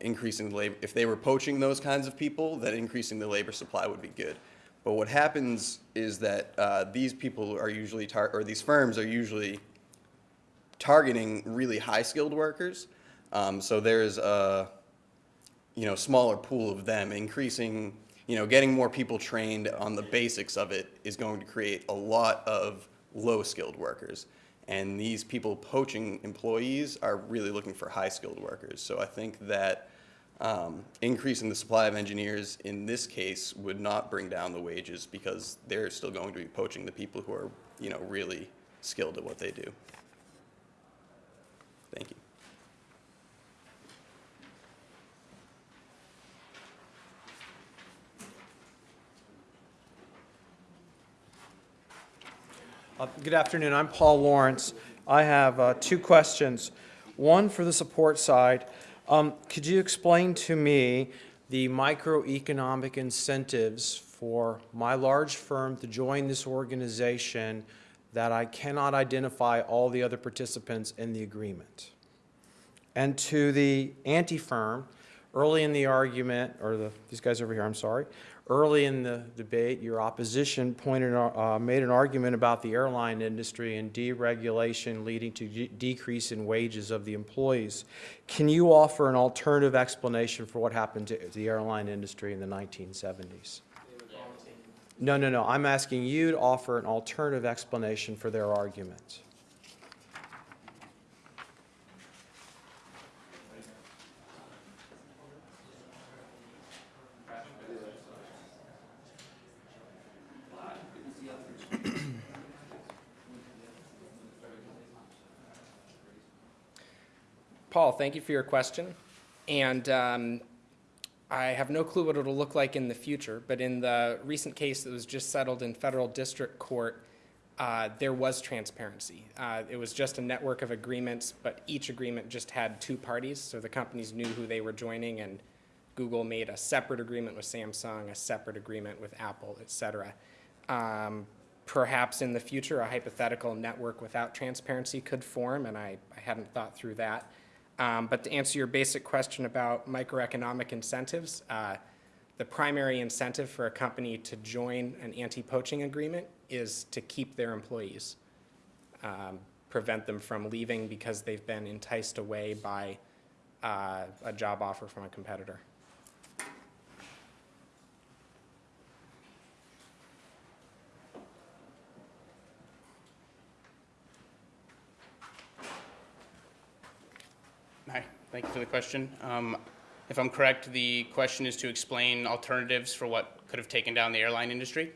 increasing the labor, if they were poaching those kinds of people, then increasing the labor supply would be good. But what happens is that uh, these people are usually, or these firms are usually targeting really high-skilled workers. Um, so there's a, you know, smaller pool of them. Increasing, you know, getting more people trained on the basics of it is going to create a lot of low-skilled workers. And these people poaching employees are really looking for high-skilled workers. So I think that um, increasing the supply of engineers in this case would not bring down the wages because they're still going to be poaching the people who are, you know, really skilled at what they do. Thank you. Uh, Good afternoon, I'm Paul Lawrence. I have uh, two questions. One for the support side. Um, Could you explain to me the microeconomic incentives for my large firm to join this organization that I cannot identify all the other participants in the agreement? And to the anti-firm, early in the argument, or the, these guys over here, I'm sorry, early in the debate, your opposition pointed, uh, made an argument about the airline industry and deregulation leading to de- decrease in wages of the employees. Can you offer an alternative explanation for what happened to the airline industry in the 1970s? No, no, no. I'm asking you to offer an alternative explanation for their argument. Paul, thank you for your question. And um, I have no clue what it'll look like in the future, but in the recent case that was just settled in federal district court, uh, there was transparency. Uh, it was just a network of agreements, but each agreement just had two parties, so the companies knew who they were joining, and Google made a separate agreement with Samsung, a separate agreement with Apple, et cetera. Um, perhaps in the future, a hypothetical network without transparency could form, and I, I hadn't thought through that. Um, but to answer your basic question about microeconomic incentives, uh, the primary incentive for a company to join an anti-poaching agreement is to keep their employees, um, prevent them from leaving because they've been enticed away by uh, a job offer from a competitor. Hi, thank you for the question. Um, If I'm correct, the question is to explain alternatives for what could have taken down the airline industry.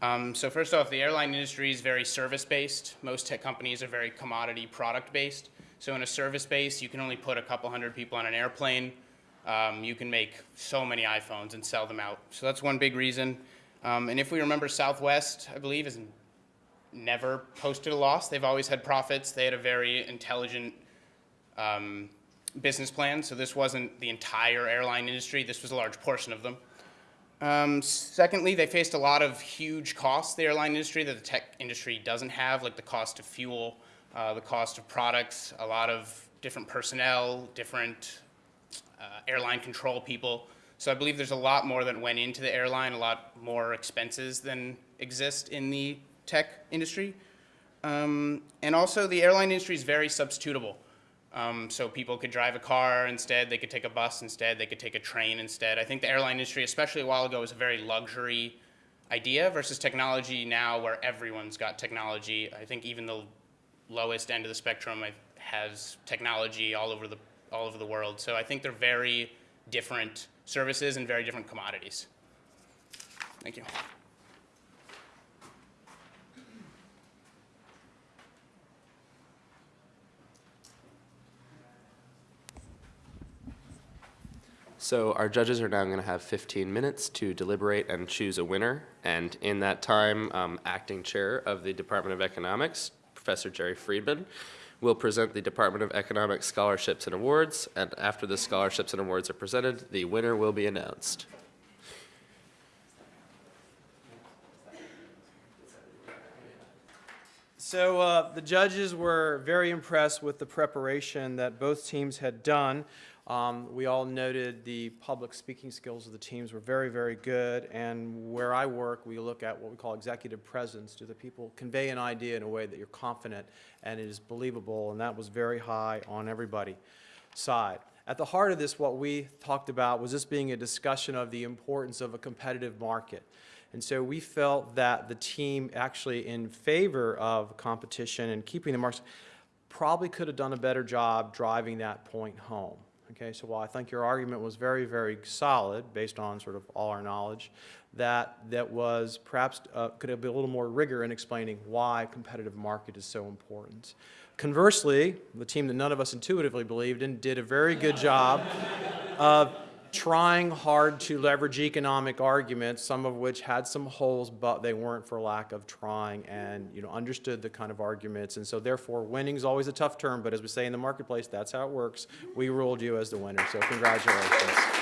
Um, So first off, the airline industry is very service-based. Most tech companies are very commodity product-based. So in a service base, you can only put a couple hundred people on an airplane. Um, You can make so many iPhones and sell them out. So that's one big reason. Um, And if we remember Southwest, I believe, has never posted a loss. They've always had profits. They had a very intelligent um, business plan, so this wasn't the entire airline industry, this was a large portion of them. Um, secondly, they faced a lot of huge costs, the airline industry, that the tech industry doesn't have, like the cost of fuel, uh, the cost of products, a lot of different personnel, different uh, airline control people. So I believe there's a lot more that went into the airline, a lot more expenses than exist in the tech industry. Um, and also, the airline industry is very substitutable. Um, so people could drive a car instead, they could take a bus instead, they could take a train instead. I think the airline industry, especially a while ago, was a very luxury idea versus technology now where everyone's got technology. I think even the lowest end of the spectrum has technology all over the, all over the world. So I think they're very different services and very different commodities. Thank you. So our judges are now going to have 15 minutes to deliberate and choose a winner. And in that time, um, acting chair of the Department of Economics, Professor Jerry Friedman, will present the Department of Economics scholarships and awards. And after the scholarships and awards are presented, the winner will be announced. So uh, the judges were very impressed with the preparation that both teams had done. Um, we all noted the public speaking skills of the teams were very, very good. And where I work, we look at what we call executive presence. Do the people convey an idea in a way that you're confident and it is believable? And that was very high on everybody's side. At the heart of this, what we talked about was this being a discussion of the importance of a competitive market. And so we felt that the team actually in favor of competition and keeping the marks probably could have done a better job driving that point home. Okay, so while I think your argument was very, very solid, based on sort of all our knowledge, that, that was perhaps, uh, could have been a little more rigor in explaining why competitive market is so important. Conversely, the team that none of us intuitively believed in did a very good job of trying hard to leverage economic arguments, some of which had some holes, but they weren't for lack of trying and, you know, understood the kind of arguments. And so therefore, winning is always a tough term, but as we say in the marketplace, that's how it works. We ruled you as the winner, so congratulations.